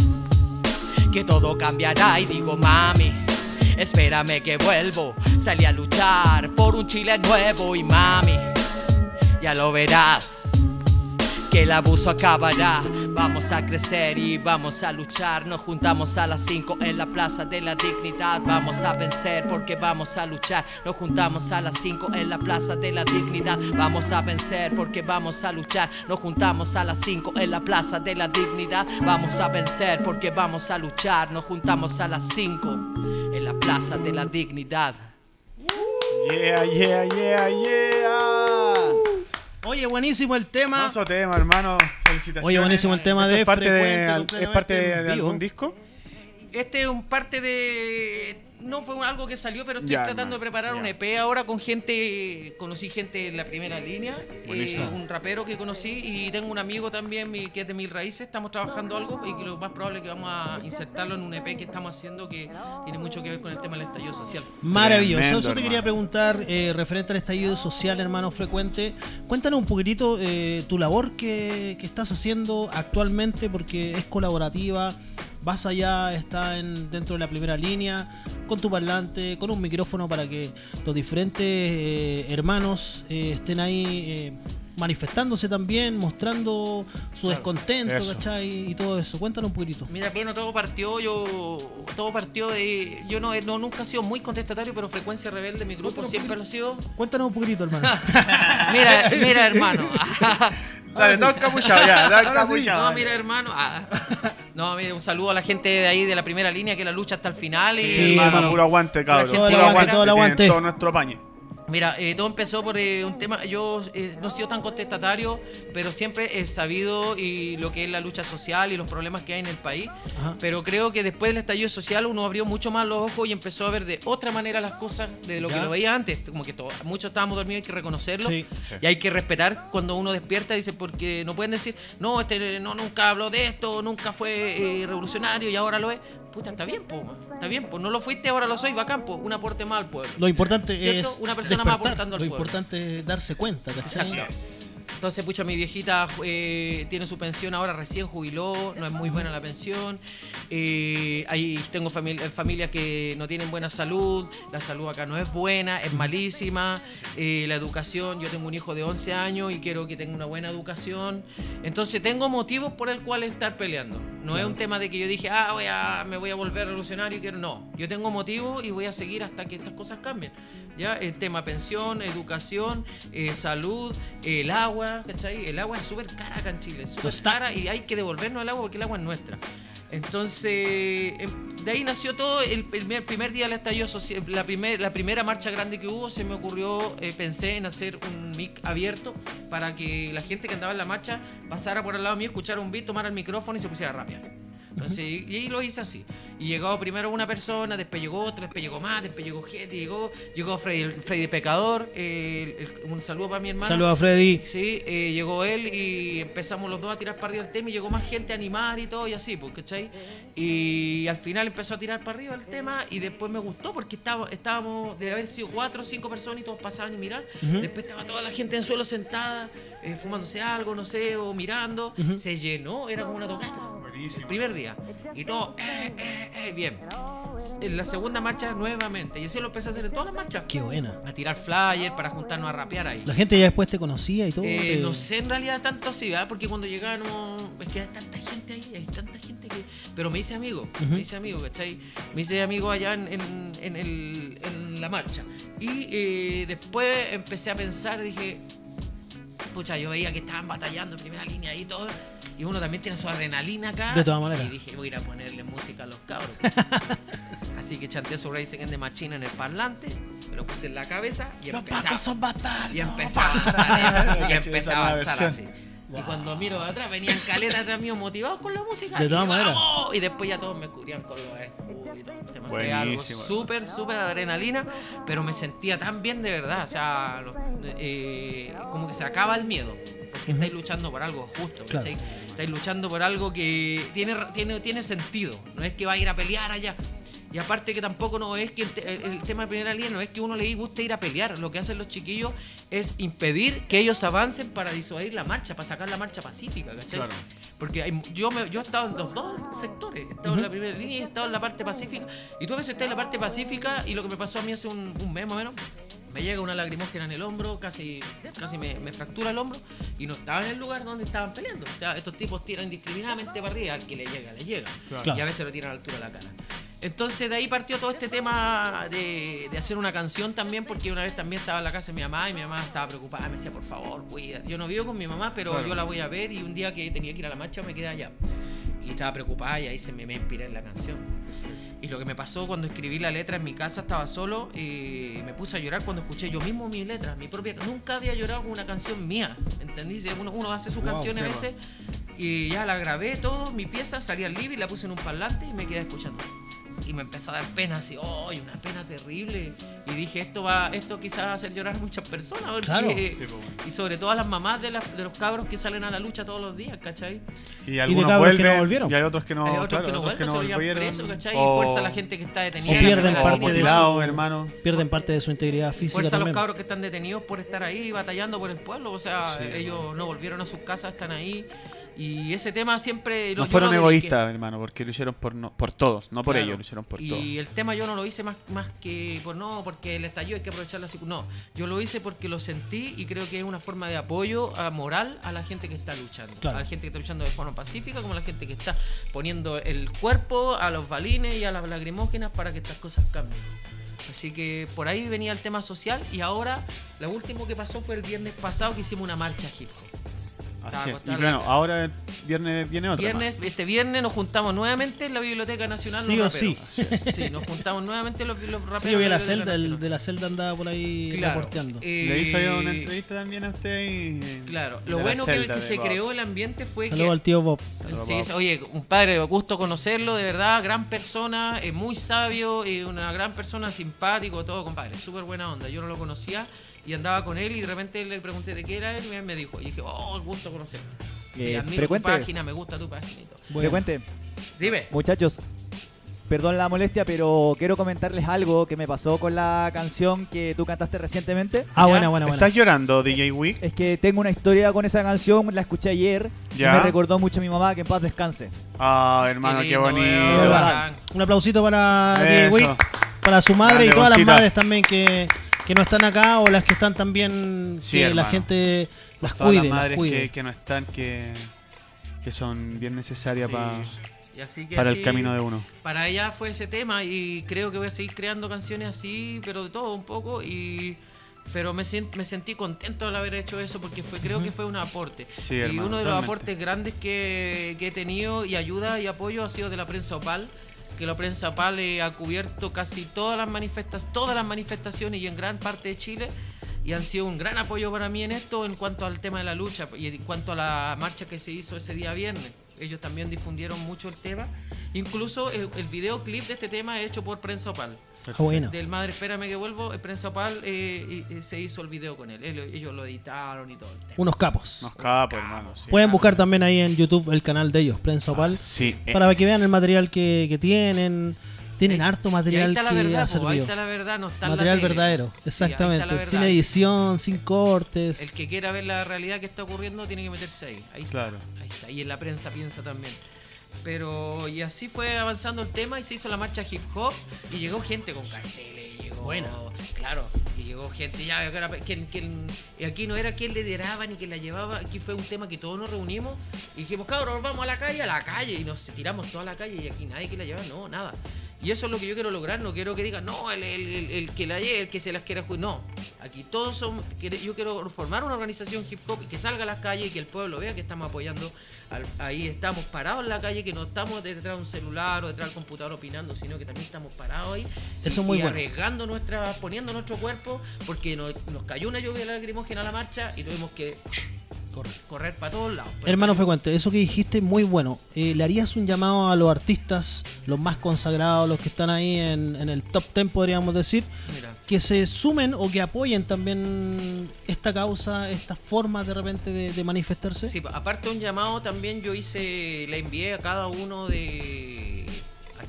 que todo cambiará y digo mami, Espérame que vuelvo. Salí a luchar por un Chile nuevo y mami, ya lo verás. El abuso acabará. Vamos a crecer y vamos a luchar. Nos juntamos a las 5 en la Plaza de la Dignidad. Vamos a vencer porque vamos a luchar. Nos juntamos a las 5 en la Plaza de la Dignidad. Vamos a vencer porque vamos a luchar. Nos juntamos a las 5 en la Plaza de la Dignidad. Vamos a vencer porque vamos a luchar. Nos juntamos a las 5 en la Plaza de la Dignidad. Yeah, yeah, yeah, yeah. Oye, buenísimo el tema. Mazo tema, hermano. Felicitaciones. Oye, buenísimo el tema ¿Esto de es parte de, ¿Es parte de vivo. algún disco? Este es un parte de. No fue algo que salió, pero estoy Ya, tratando hermano, de preparar ya. un EP ahora con gente. Conocí gente en la primera línea, eh, un rapero que conocí y tengo un amigo también mi- que es de Mil Raíces. Estamos trabajando algo y que lo más probable es que vamos a insertarlo en un EP que estamos haciendo que tiene mucho que ver con el tema del estallido social. Maravilloso. Tremendo, Eso te quería preguntar eh, referente al estallido social, hermano frecuente. Cuéntanos un poquitito eh, tu labor que, que estás haciendo actualmente, porque es colaborativa. Vas allá, está en, dentro de la primera línea, con tu parlante, con un micrófono para que los diferentes eh, hermanos eh, estén ahí eh, manifestándose también, mostrando su Claro. descontento, Eso. ¿cachai? Y todo eso. Cuéntanos un poquitito. Mira, bueno, todo partió, yo, todo partió de, yo no, no nunca he sido muy contestatario, pero frecuencia rebelde, mi grupo siempre lo ha sido. Cuéntanos un poquitito, hermano. Mira, mira, hermano. Dale, todo encapuchado ya, todo encapuchado. No, mira, hermano. ah. No, mira, un saludo a la gente de ahí de la primera línea que la lucha hasta el final. y, Sí, hermano, hermano. puro aguante, cabrón. gente Puro aguante. todo el tienen aguante. Todo nuestro pañe. Mira, eh, todo empezó por eh, un tema. Yo eh, no he sido tan contestatario, pero siempre he sabido y lo que es la lucha social y los problemas que hay en el país. Ajá. Pero creo que después del estallido social uno abrió mucho más los ojos y empezó a ver de otra manera las cosas de lo que lo veía antes. Como que todo- muchos estábamos dormidos, hay que reconocerlo. Sí. Y hay que respetar cuando uno despierta, dice, porque no pueden decir, no, este no nunca habló de esto, nunca fue eh, revolucionario y ahora lo es. Puta, está bien, po, está bien, pues no lo fuiste, ahora lo soy, bacán, po, un aporte más al pueblo. Lo importante ¿Cierto? es Una persona más aportando al Lo pueblo. importante es darse cuenta, ¿cachai? Exacto. Entonces, pucha, mi viejita eh, tiene su pensión ahora, recién jubiló, no es muy buena la pensión. Eh, ahí tengo famili- familias que no tienen buena salud, la salud acá no es buena, es malísima. Eh, la educación, yo tengo un hijo de 11 años y quiero que tenga una buena educación. Entonces, tengo motivos por el cual estar peleando. No es un tema de que yo dije, ah, voy a, me voy a volver revolucionario y quiero. No, yo tengo motivos y voy a seguir hasta que estas cosas cambien. ¿Ya? El tema pensión, educación, eh, salud, el agua, ¿cachai? El agua es súper cara acá en Chile, súper cara y hay que devolvernos el agua porque el agua es nuestra. Entonces, em, de ahí nació todo. El primer, primer día del estallido social, la, primer, la primera marcha grande que hubo, se me ocurrió, eh, pensé en hacer un mic abierto para que la gente que andaba en la marcha pasara por al lado mío, escuchara un beat, tomara el micrófono y se pusiera a rapear. Entonces, y ahí lo hice así. Y llegó primero una persona, después llegó otra, después llegó más, después llegó gente, llegó, llegó Freddy, Freddy Pecador, eh, el- el- un saludo para mi hermano. Saludos a Freddy. Sí, eh, llegó él y empezamos los dos a tirar para arriba el tema y llegó más gente a animar y todo y así, pues, ¿cachai? Y al final empezó a tirar para arriba el tema y después me gustó porque estaba, estábamos, de haber sido cuatro o cinco personas y todos pasaban y mirar. Después estaba toda la gente en el suelo sentada, eh, fumándose algo, no sé, o mirando. Se llenó, era como una tocata. El primer día. Y todo, eh, eh, eh, bien. En la segunda marcha nuevamente. Y así lo empecé a hacer en todas las marchas. Qué buena. A tirar flyers para juntarnos a rapear ahí. La gente ya después te conocía y todo. Eh, te- no sé en realidad tanto así, ¿verdad? Porque cuando llegábamos, es que hay tanta gente ahí, hay tanta gente que... Pero me hice amigo, me hice amigo, ¿cachai? Me hice amigo allá en, en- en el- en la marcha. Y eh, después empecé a pensar, dije, pucha, yo veía que estaban batallando en primera línea y todo. Y uno también tiene su adrenalina acá. De todas maneras. Y dije, voy a ir a ponerle música a los cabros. Así que chanté su Racing en the Machine en el parlante, me lo puse en la cabeza y Los empezaba. pacos son bastardos. Y empezó a avanzar, y esa a avanzar versión. Y cuando miro de atrás, venían caletas atrás mío motivados con la música. De y todas maneras. Y después ya todos me cubrían con los escudos y todo. Fue algo Buenísimo. súper, súper adrenalina, pero me sentía tan bien de verdad. O sea, los- eh, como que se acaba el miedo. Porque estáis luchando por algo justo, Claro. Estáis luchando por algo que tiene, tiene, tiene sentido. No es que va a ir a pelear allá. Y aparte que tampoco no es que el, te- el- el tema de primera línea no es que uno le guste ir a pelear. Lo que hacen los chiquillos es impedir que ellos avancen para disuadir la marcha, para sacar la marcha pacífica, ¿cachai? Claro. Porque hay- yo, me- yo he estado en los dos sectores. He estado en la primera línea y he estado en la parte pacífica. Y tú a veces estás en la parte pacífica y lo que me pasó a mí hace un, un mes más o menos, me llega una lagrimógena en el hombro, casi, casi me, me fractura el hombro y no estaba en el lugar donde estaban peleando. O sea, estos tipos tiran indiscriminadamente para arriba, al que le llega, le llega. Claro. Y a veces lo tiran a la altura de la cara. Entonces de ahí partió todo este tema de, de hacer una canción también, porque una vez también estaba en la casa de mi mamá y mi mamá estaba preocupada, me decía, por favor, cuida. Yo no vivo con mi mamá, pero Claro. yo la voy a ver y un día que tenía que ir a la marcha me quedé allá. Y estaba preocupada y ahí se me, me inspiré en la canción. Y lo que me pasó cuando escribí la letra en mi casa, estaba solo, y me puse a llorar cuando escuché yo mismo mi letra, mi propia. Nunca había llorado con una canción mía, ¿entendí? Si Uno, uno hace su Wow, canción a veces y ya la grabé todo, mi pieza, salí al living, la puse en un parlante y me quedé escuchando. Y me empezó a dar pena, así, ¡oh! Una pena terrible. Y dije, esto va, esto quizás va a hacer llorar a muchas personas. porque- Claro. Sí, pues, y sobre todo a las mamás de, las- de los cabros que salen a la lucha todos los días, ¿cachai? Y algunos cabros que no vuelven volvieron. y hay otros que no, Hay otros claro, que no otros vuelven, lo llevan volvieron. preso, ¿cachai? O- Y fuerza a la gente que está detenida. O en la pierden parte de su- hermano. Pierden parte de su integridad física Fuerza a los cabros que están detenidos por estar ahí batallando por el pueblo. O sea, Sí, ellos no volvieron a sus casas, están ahí. Y ese tema siempre lo No fueron lo dediqué. egoístas, hermano, porque lo hicieron por, no- por todos, no por Claro. ellos, lo hicieron por y todos. el tema yo no lo hice más, más que por no, porque el estallido hay que aprovechar la No, yo lo hice porque lo sentí y creo que es una forma de apoyo a moral a la gente que está luchando. Claro. A la gente que está luchando de forma pacífica, como a la gente que está poniendo el cuerpo a los balines y a las lagrimógenas para que estas cosas cambien. Así que por ahí venía el tema social y ahora lo último que pasó fue el viernes pasado que hicimos una marcha hip hop. Así es. Y cama. ahora el viernes viene otra. Viernes, este viernes nos juntamos nuevamente en la Biblioteca Nacional. Sí los o sí. raperos. Sí, nos juntamos nuevamente los, los raperos. Sí, yo vi de la celda, el de la celda andaba por ahí Claro. reporteando. eh, Le hizo yo una entrevista también a usted y... Claro, de lo bueno que, se Bob. creó el ambiente fue Saludos que. al tío Bob. Sí, Bob. oye, un padre, gusto conocerlo, de verdad, gran persona, eh, muy sabio, eh, una gran persona, simpático, todo, compadre, súper buena onda. Yo no lo conocía y andaba con él y de repente le pregunté de qué era él y él me dijo, y dije, oh, gusto conocerlo. Sí, Eh, admiro frecuente. tu página, me gusta tu página y todo. Bueno, Frecuente. Dime. Muchachos, perdón la molestia, pero quiero comentarles algo que me pasó con la canción que tú cantaste recientemente. Ah, ¿Ya? buena, buena, buena. ¿Estás llorando, DJ Wick? Es que tengo una historia con esa canción, la escuché ayer Ya. y me recordó mucho a mi mamá, que en paz descanse. Ah, hermano, Qué bonito. bacán. Un aplausito para DJ. Wick, para su madre y todas las madres también que, que no están acá o las que están también, Sí, que la gente las Todas cuide, las las madres cuide. que, que no están, que, que son bien necesarias Sí. pa- Y así que para así- el camino de uno. para ella fue ese tema y creo que voy a seguir creando canciones así, pero de todo un poco y pero me, sent- me sentí contento al haber hecho eso porque fue creo que fue un aporte. Sí, y hermano, uno de los aportes grandes que, que he tenido y ayuda y apoyo ha sido de la prensa Opal, que la prensa Opal eh, ha cubierto casi todas las manifestaciones, todas las manifestaciones y en gran parte de Chile y han sido un gran apoyo para mí en esto en cuanto al tema de la lucha y en cuanto a la marcha que se hizo ese día viernes. Ellos también difundieron mucho el tema. Incluso el, el videoclip de este tema es hecho por Prensa Opal. Ah, bueno. Del Madre Espérame que vuelvo, el Prensa Opal eh, y- y se hizo el video con él. Él- Ellos lo editaron y todo el tema. Unos capos. Nos capo, hermano. Sí. Pueden buscar también ahí en YouTube el canal de ellos, Prensa Opal, Sí, para es- que vean el material que, que tienen. Tienen Ahí- harto material está la que verdad, ha po, ahí servido. está la verdad, no está la Material tele. verdadero, Sí, exactamente. la sin edición, sin cortes. El que quiera ver la realidad que está ocurriendo tiene que meterse ahí. Ahí está. Claro. Ahí está. Y en la prensa piensa también. Pero y así fue avanzando el tema y se hizo la marcha hip hop y llegó gente con carteles. Llegó, Buena. Claro, y llegó gente ya. que era- quien- quien- y aquí no era quien lideraba ni quien la llevaba. Aquí fue un tema que todos nos reunimos y dijimos, cabros, vamos a la calle, a la calle. Y nos tiramos toda la calle y aquí nadie que la lleva, no, nada. Y eso es lo que yo quiero lograr. No quiero que digan, no, el, el- el- el que la lleve, el que se las quiera jugar. No, aquí todos son. Yo quiero formar una organización hip hop y que salga a las calles y que el pueblo vea que estamos apoyando. al- ahí estamos parados en la calle, que no estamos detrás de un celular o detrás del computador opinando, sino que también estamos parados ahí. Eso y, es muy y bueno. arriesgando nuestra, poniendo nuestro cuerpo, porque nos, nos cayó una lluvia lacrimógena a la marcha y tuvimos que correr para todos lados. Hermano Frecuente, eso que dijiste muy bueno. Eh, ¿Le harías un llamado a los artistas, los más consagrados, los que están ahí en, en el top 10, podríamos decir, Mira, que se sumen o que apoyen también esta causa, estas formas de repente de, de manifestarse? Sí, aparte de un llamado, también yo hice, le envié a cada uno de.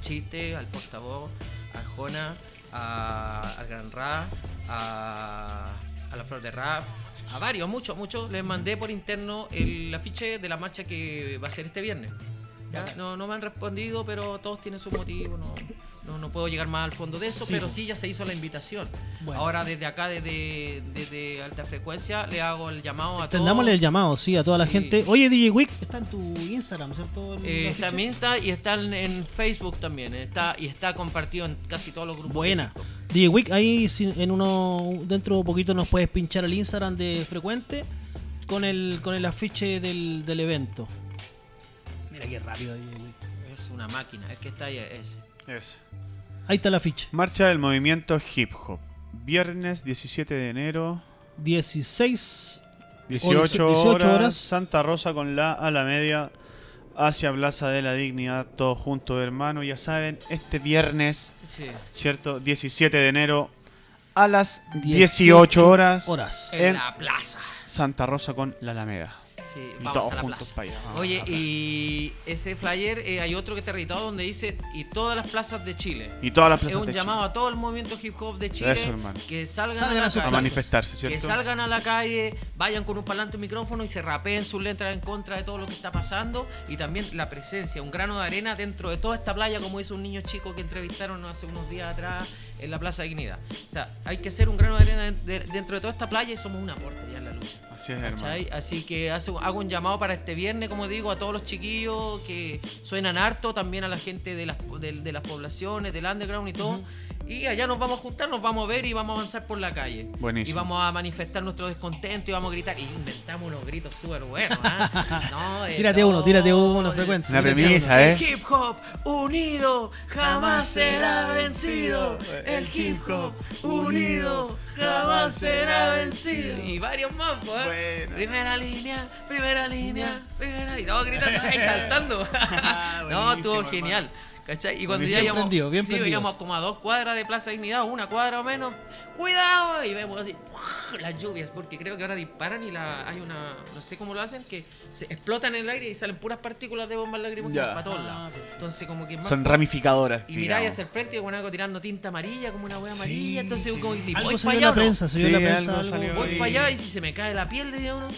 Chiste, al portavoz, a Jona, a- al Gran Ra, a, a la Flor de Rap, a varios, muchos, muchos. Les mandé por interno el afiche de la marcha que va a ser este viernes. ¿ya? No, no me han respondido, pero todos tienen su motivo. No, no, no puedo llegar más al fondo de eso, Sí, pero sí ya se hizo la invitación. Bueno. Ahora desde acá, desde, desde alta frecuencia, le hago el llamado a todos. El llamado, sí, a toda la gente. Oye, DJ Wick, está en tu Instagram, ¿cierto? Eh, está en Insta y está en, en Facebook también. Está, y está compartido en casi todos los grupos. Buena. DJ Wick, ahí en uno dentro de poquito nos puedes pinchar el Instagram de Frecuente con el con el afiche del, del evento. Mira qué rápido DJ Wick. Es una máquina, es que está ahí. Es, Es. Ahí está el afiche. Marcha del movimiento hip hop. Viernes 17 de enero, 16 18, 18 horas, horas. Santa Rosa con la a la media hacia Plaza de la Dignidad, todos juntos, hermano. Ya saben, este viernes, sí. ¿cierto? 17 de enero a las 18, 18 horas, horas. En En- la plaza. Santa Rosa con la Alameda. Sí, Y vamos todos a la juntos plaza. para allá. vamos Oye, a la y ese flyer eh, hay otro que está editado donde dice y todas las plazas de Chile. y todas las Es plazas un de llamado Chile. a todo el movimiento hip hop de Chile Eso, hermano. que salgan, Salgan a a la sus calle. a manifestarse, Que ¿cierto? salgan a la calle, vayan con un parlante y micrófono y se rapeen sus letras en contra de todo lo que está pasando y también la presencia, un grano de arena dentro de toda esta playa, como hizo un niño chico que entrevistaron hace unos días atrás en la Plaza Dignidad. O sea, hay que ser un grano de arena de- dentro de toda esta playa y somos un aporte ya en la lucha. Así es, hermano. ¿Cachai? Así que hace- hago un llamado para este viernes, como digo, a todos los chiquillos que suenan harto, también a la gente de las, de, de las poblaciones, del underground y todo. Y allá nos vamos a juntar, nos vamos a ver y vamos a avanzar por la calle. Buenísimo. Y vamos a manifestar nuestro descontento y vamos a gritar. Y inventamos unos gritos súper buenos. ¿ah? No, eh, Tírate no, uno, tírate uno, frecuente. Una Tírate premisa. ¿eh? El hip hop unido jamás será vencido. El hip hop unido jamás será vencido. Y varios más, pues. ¿eh? Bueno. Primera línea, primera línea, primera. Y todos gritando ahí, saltando. no, estuvo genial. ¿Cachai? Y cuando Buenísimo. ya íbamos, Prendido, bien sí, íbamos como a dos cuadras de Plaza Dignidad, una cuadra o menos. ¡Cuidado! Y vemos así las lluvias, porque creo que ahora disparan y la, hay una, no sé cómo lo hacen, que se explotan en el aire y salen puras partículas de bombas lacrimógenas para todos Ah, lados. Entonces como que más Son ramificadoras. y miráis hacia el frente y con algo tirando tinta amarilla, como una wea Sí, amarilla. Entonces, sí. como que si Algo voy para allá no, la prensa voy para allá y si se me cae la piel de uno,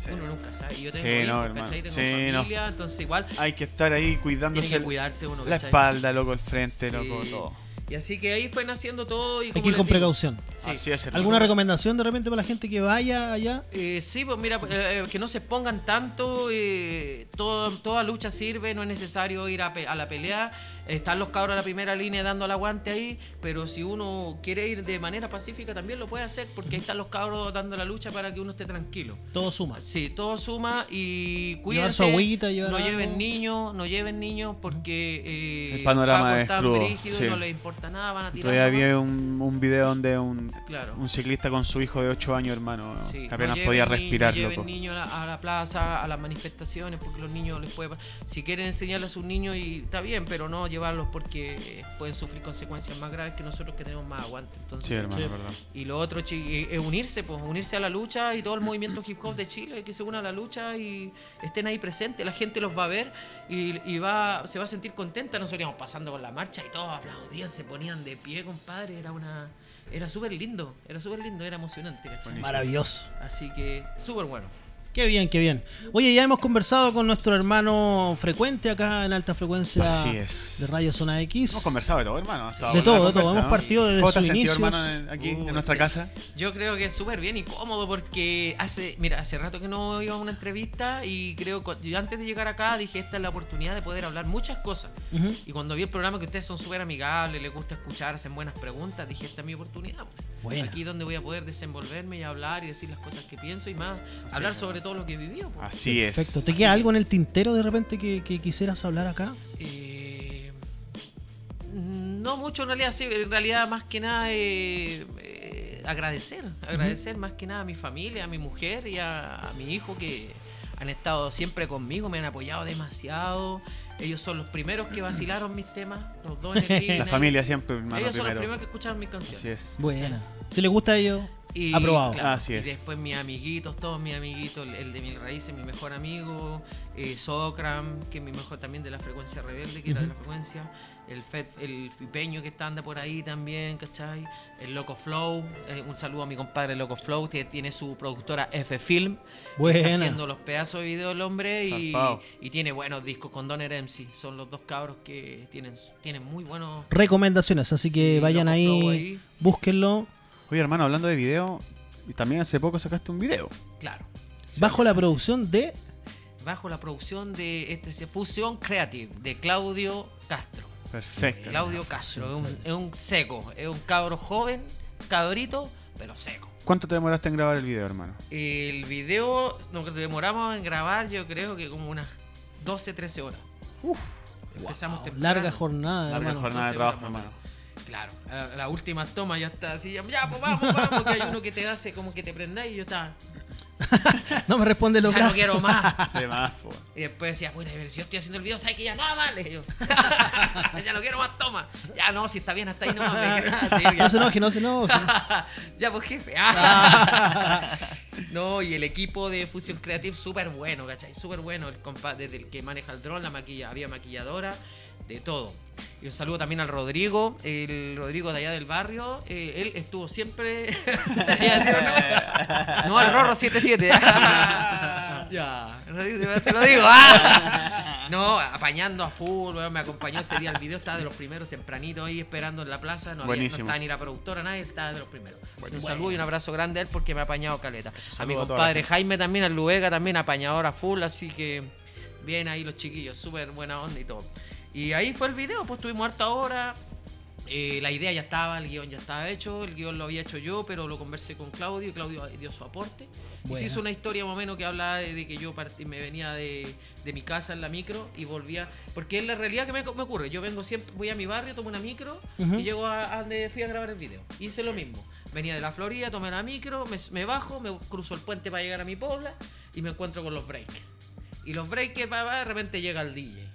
Sí. uno nunca sabe. Yo tengo Sí, hijos, no. ¿cachai? Tengo Sí, no. familia, entonces igual Hay que estar ahí tiene cuidándose que el- cuidarse uno, la ¿cachai? espalda, loco, el frente, Sí. loco, todo. Y así que ahí fue naciendo todo. Y Hay como que ir con digo, precaución. sí. Así es. ¿Alguna recomendación de repente para la gente que vaya allá? Eh, sí, pues mira, eh, que no se pongan tanto, eh, todo- toda lucha sirve, no es necesario ir a, pe- a la pelea, están los cabros a la primera línea dando el aguante ahí, pero si uno quiere ir de manera pacífica también lo puede hacer, porque ahí están los cabros dando la lucha para que uno esté tranquilo. Todo suma. Sí, todo suma y Llevar cuídense. su agüita, llevar no algo. lleven niños, no lleven niños porque eh, El panorama está crudo, brígido y sí. no les importa nada, van a tirar. Todavía había un, un video donde un, Claro. un ciclista con su hijo de 8 años, hermano, Sí, que apenas no podía lleven respirar, no lleven niños a la, a la plaza, a las manifestaciones, porque los niños les puede... Si quieren enseñarle a sus niños, y está bien, pero no llevarlos porque pueden sufrir consecuencias más graves que nosotros que tenemos más aguante. Entonces, Sí, hermano, Sí. verdad. Y lo otro eh, es unirse, pues unirse a la lucha y todo el movimiento hip hop de Chile, que se una a la lucha y estén ahí presentes. La gente los va a ver y, y va, se va a sentir contenta. Nosotros íbamos pasando con la marcha y todos aplaudían, se ponían de pie, compadre. Era una... Era súper lindo, era súper lindo, era emocionante. Maravilloso. Así que súper bueno. Qué bien, qué bien. Oye, ya hemos conversado con nuestro hermano frecuente acá en alta frecuencia Así es. de Radio Zona X. Hemos conversado de todo, hermano. De todo, de todo. Hemos partido desde ¿Cómo te has sentido, hermano, en- aquí Uh, en nuestra sí. casa? Yo creo que es súper bien y cómodo porque hace, mira, hace rato que no iba a una entrevista y creo que yo antes de llegar acá dije esta es la oportunidad de poder hablar muchas cosas. Ujú. Y cuando vi el programa que ustedes son súper amigables, les gusta escuchar, hacen buenas preguntas, dije esta es mi oportunidad. pues. Buena. Aquí donde voy a poder desenvolverme y hablar y decir las cosas que pienso y más, hablar sobre todo lo que he vivido. pues. Así es. Perfecto. ¿Te Así queda que- algo en el tintero de repente que, que quisieras hablar acá? Eh, no mucho en realidad, sí, en realidad más que nada eh, eh, agradecer, agradecer más que nada a mi familia, a mi mujer y a, a mi hijo que han estado siempre conmigo, me han apoyado demasiado. Ellos son los primeros que vacilaron mis temas, los dos en el La familia siempre, Ellos son los primero. primeros que escucharon mis canciones. Así es. Buena. Si les gusta a ellos, Y, Aprobado. Así y es. después mis amiguitos, todos mis amiguitos, el, de Mil Raíces, mi mejor amigo, eh, Socram, que es mi mejor también de la frecuencia rebelde, que era de la frecuencia, el Fed, el Pipeño que está anda por ahí también, ¿cachai? El Loco Flow, eh, un saludo a mi compadre Loco Flow, que tiene su productora F Film, Buena. está haciendo los pedazos de video el hombre y, y tiene buenos discos con Donner MC, son los dos cabros que tienen, tienen muy buenos... Recomendaciones, así que Sí, vayan ahí, ahí. búsquenlo. Oye, hermano, hablando de video, y también hace poco sacaste un video. Claro. Bajo la producción de bajo la producción de este Fusión Creative de Claudio Castro. Perfecto. Claudio Castro es un, es un seco, es un cabro joven, cabrito, pero seco. ¿Cuánto te demoraste en grabar el video, hermano? El video nos demoramos en grabar, yo creo que como unas 12, 13 horas. Empezamos temprano. larga jornada, Larga hermano. jornada de 12 horas trabajo, hermano. Claro, la última toma ya está así, ya, ya, pues vamos, vamos, que hay uno que te hace como que te prenda y yo estaba, No me responde los ya no quiero más. De más, po. Y después decía, puta, pero si yo estoy haciendo el video, ¿sabes que ya nada más? Le yo. ya no quiero más toma. Ya no, si está bien hasta ahí me quiero- sí. No se enoje, no se enoje. ya, pues jefe. no, y el equipo de Fusion Creative súper bueno, ¿cachai? Súper bueno. El compa desde el que maneja el dron, la maquilla, había maquilladora, de todo. Y un saludo también al Rodrigo, el Rodrigo de allá del barrio. eh, él estuvo siempre. No, al Rorro 77. ya, te lo digo. ah. No, apañando a full, weón, me acompañó ese día el video, estaba de los primeros tempranito ahí esperando en la plaza, no, había, no Buenísimo. estaba ni la productora, nadie, estaba de los primeros. Un saludo y un abrazo grande a él porque me ha apañado caleta. A mi a compadre Jaime también, al Luega también, apañador a full, así que bien ahí los chiquillos, súper buena onda y todo. Y ahí fue el video, pues tuvimos harta hora. eh, la idea ya estaba, el guion ya estaba hecho, el guion lo había hecho yo, pero lo conversé con Claudio y Claudio dio su aporte. Y Buena. se hizo una historia más o menos que hablaba de, de que yo partí- me venía de, de mi casa en la micro y volvía. Porque es la realidad que me, me ocurre. Yo vengo siempre, voy a mi barrio, tomo una micro Ujú. y llego a, a donde fui a grabar el video. Hice lo mismo. Venía de la Florida, tomé la micro, me, me bajo, me cruzo el puente para llegar a mi pobla y me encuentro con los breakers. Y los pa, de repente llega el DJ.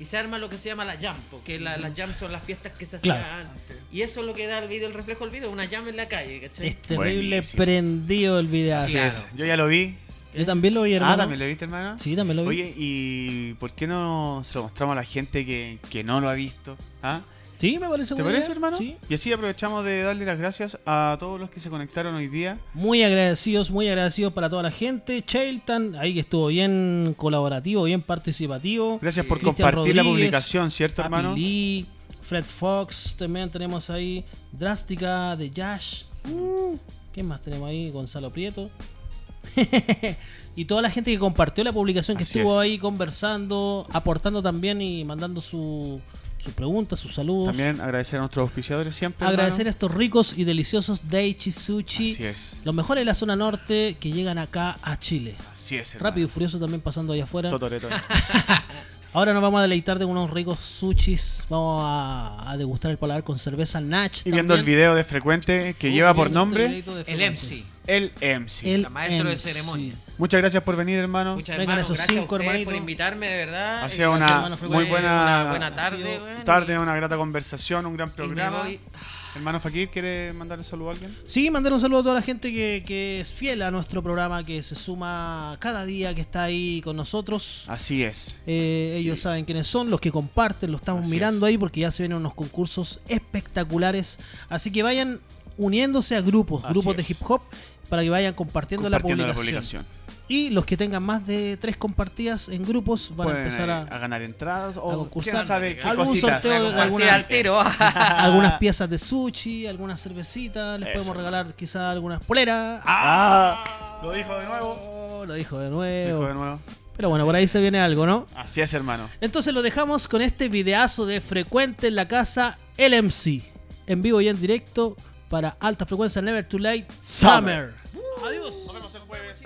Y se arma lo que se llama la jam, porque la- las jams son las fiestas que se hacían Claro. antes. Y eso es lo que da el video, el reflejo del video, una jam en la calle, ¿cachai? Es terrible Buenísimo. prendido el video. Claro. es. Yo ya lo vi. Yo también lo vi, hermano. Ah, ¿también lo viste, hermano? Sí, también lo vi. Oye, ¿y por qué no se lo mostramos a la gente que, que no lo ha visto? ¿Ah? Sí, me parece ¿Te parece, idea. hermano? Sí. Y así aprovechamos de darle las gracias a todos los que se conectaron hoy día. Muy agradecidos, muy agradecidos para toda la gente. Chailton, ahí que estuvo bien colaborativo, bien participativo. Gracias por compartir la publicación, ¿cierto, hermano? Lee, Fred Fox, también tenemos ahí Drástica de Yash. Uh, ¿Quién más tenemos ahí? Gonzalo Prieto. y toda la gente que compartió la publicación, que Así estuvo es. ahí conversando, aportando también y mandando su- sus preguntas, sus saludos. También agradecer a nuestros auspiciadores siempre. Agradecer a estos ricos y deliciosos Daichi Sushi. Así es. Los mejores de la zona norte que llegan acá a Chile. Así es, hermano. Rápido y furioso también pasando allá afuera. Totoreto. Ahora nos vamos a deleitar de unos ricos sushis. Vamos a, a degustar el paladar con cerveza Natch. Y viendo el video de Frecuente que Uh, lleva por este nombre El. MC. El MC. El La maestro de ceremonia. Muchas gracias por venir, hermano. Muchas Vengan hermanos, esos gracias cinco, a por invitarme, de verdad. Ha sido una hermano, muy buena, una buena tarde, weón, tarde, y- una grata conversación, un gran programa. voy- Hermano Fakir, ¿quiere mandar un saludo a alguien? Sí, mandar un saludo a toda la gente que, que es fiel a nuestro programa, que se suma cada día, que está ahí con nosotros. Así es. Eh, ellos saben quiénes son, los que comparten, lo estamos Así mirando es. ahí porque ya se vienen unos concursos espectaculares. Así que vayan uniéndose a grupos, Así grupos de hip hop, para que vayan compartiendo, Compartiendo la, la publicación. Y los que tengan más de tres compartidas en grupos van a empezar a, a ganar entradas a o concursar. quién sabe qué Algún cositas. sorteo de Compartí alguna- al tiro. algunas piezas de sushi, algunas cervecitas, les Eso. podemos regalar quizás algunas poleras. Ah, lo dijo de nuevo. Oh, lo dijo de Dijo nuevo. de nuevo. Pero bueno, por ahí se viene algo, ¿no? Así es, hermano. Entonces lo dejamos con este videazo de Frecuente en la casa LMC. En vivo y en directo para alta frecuencia Never Too Late Summer. Adiós. Nos vemos el jueves.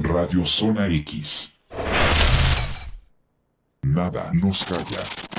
Radio Zona X. Nada nos calla.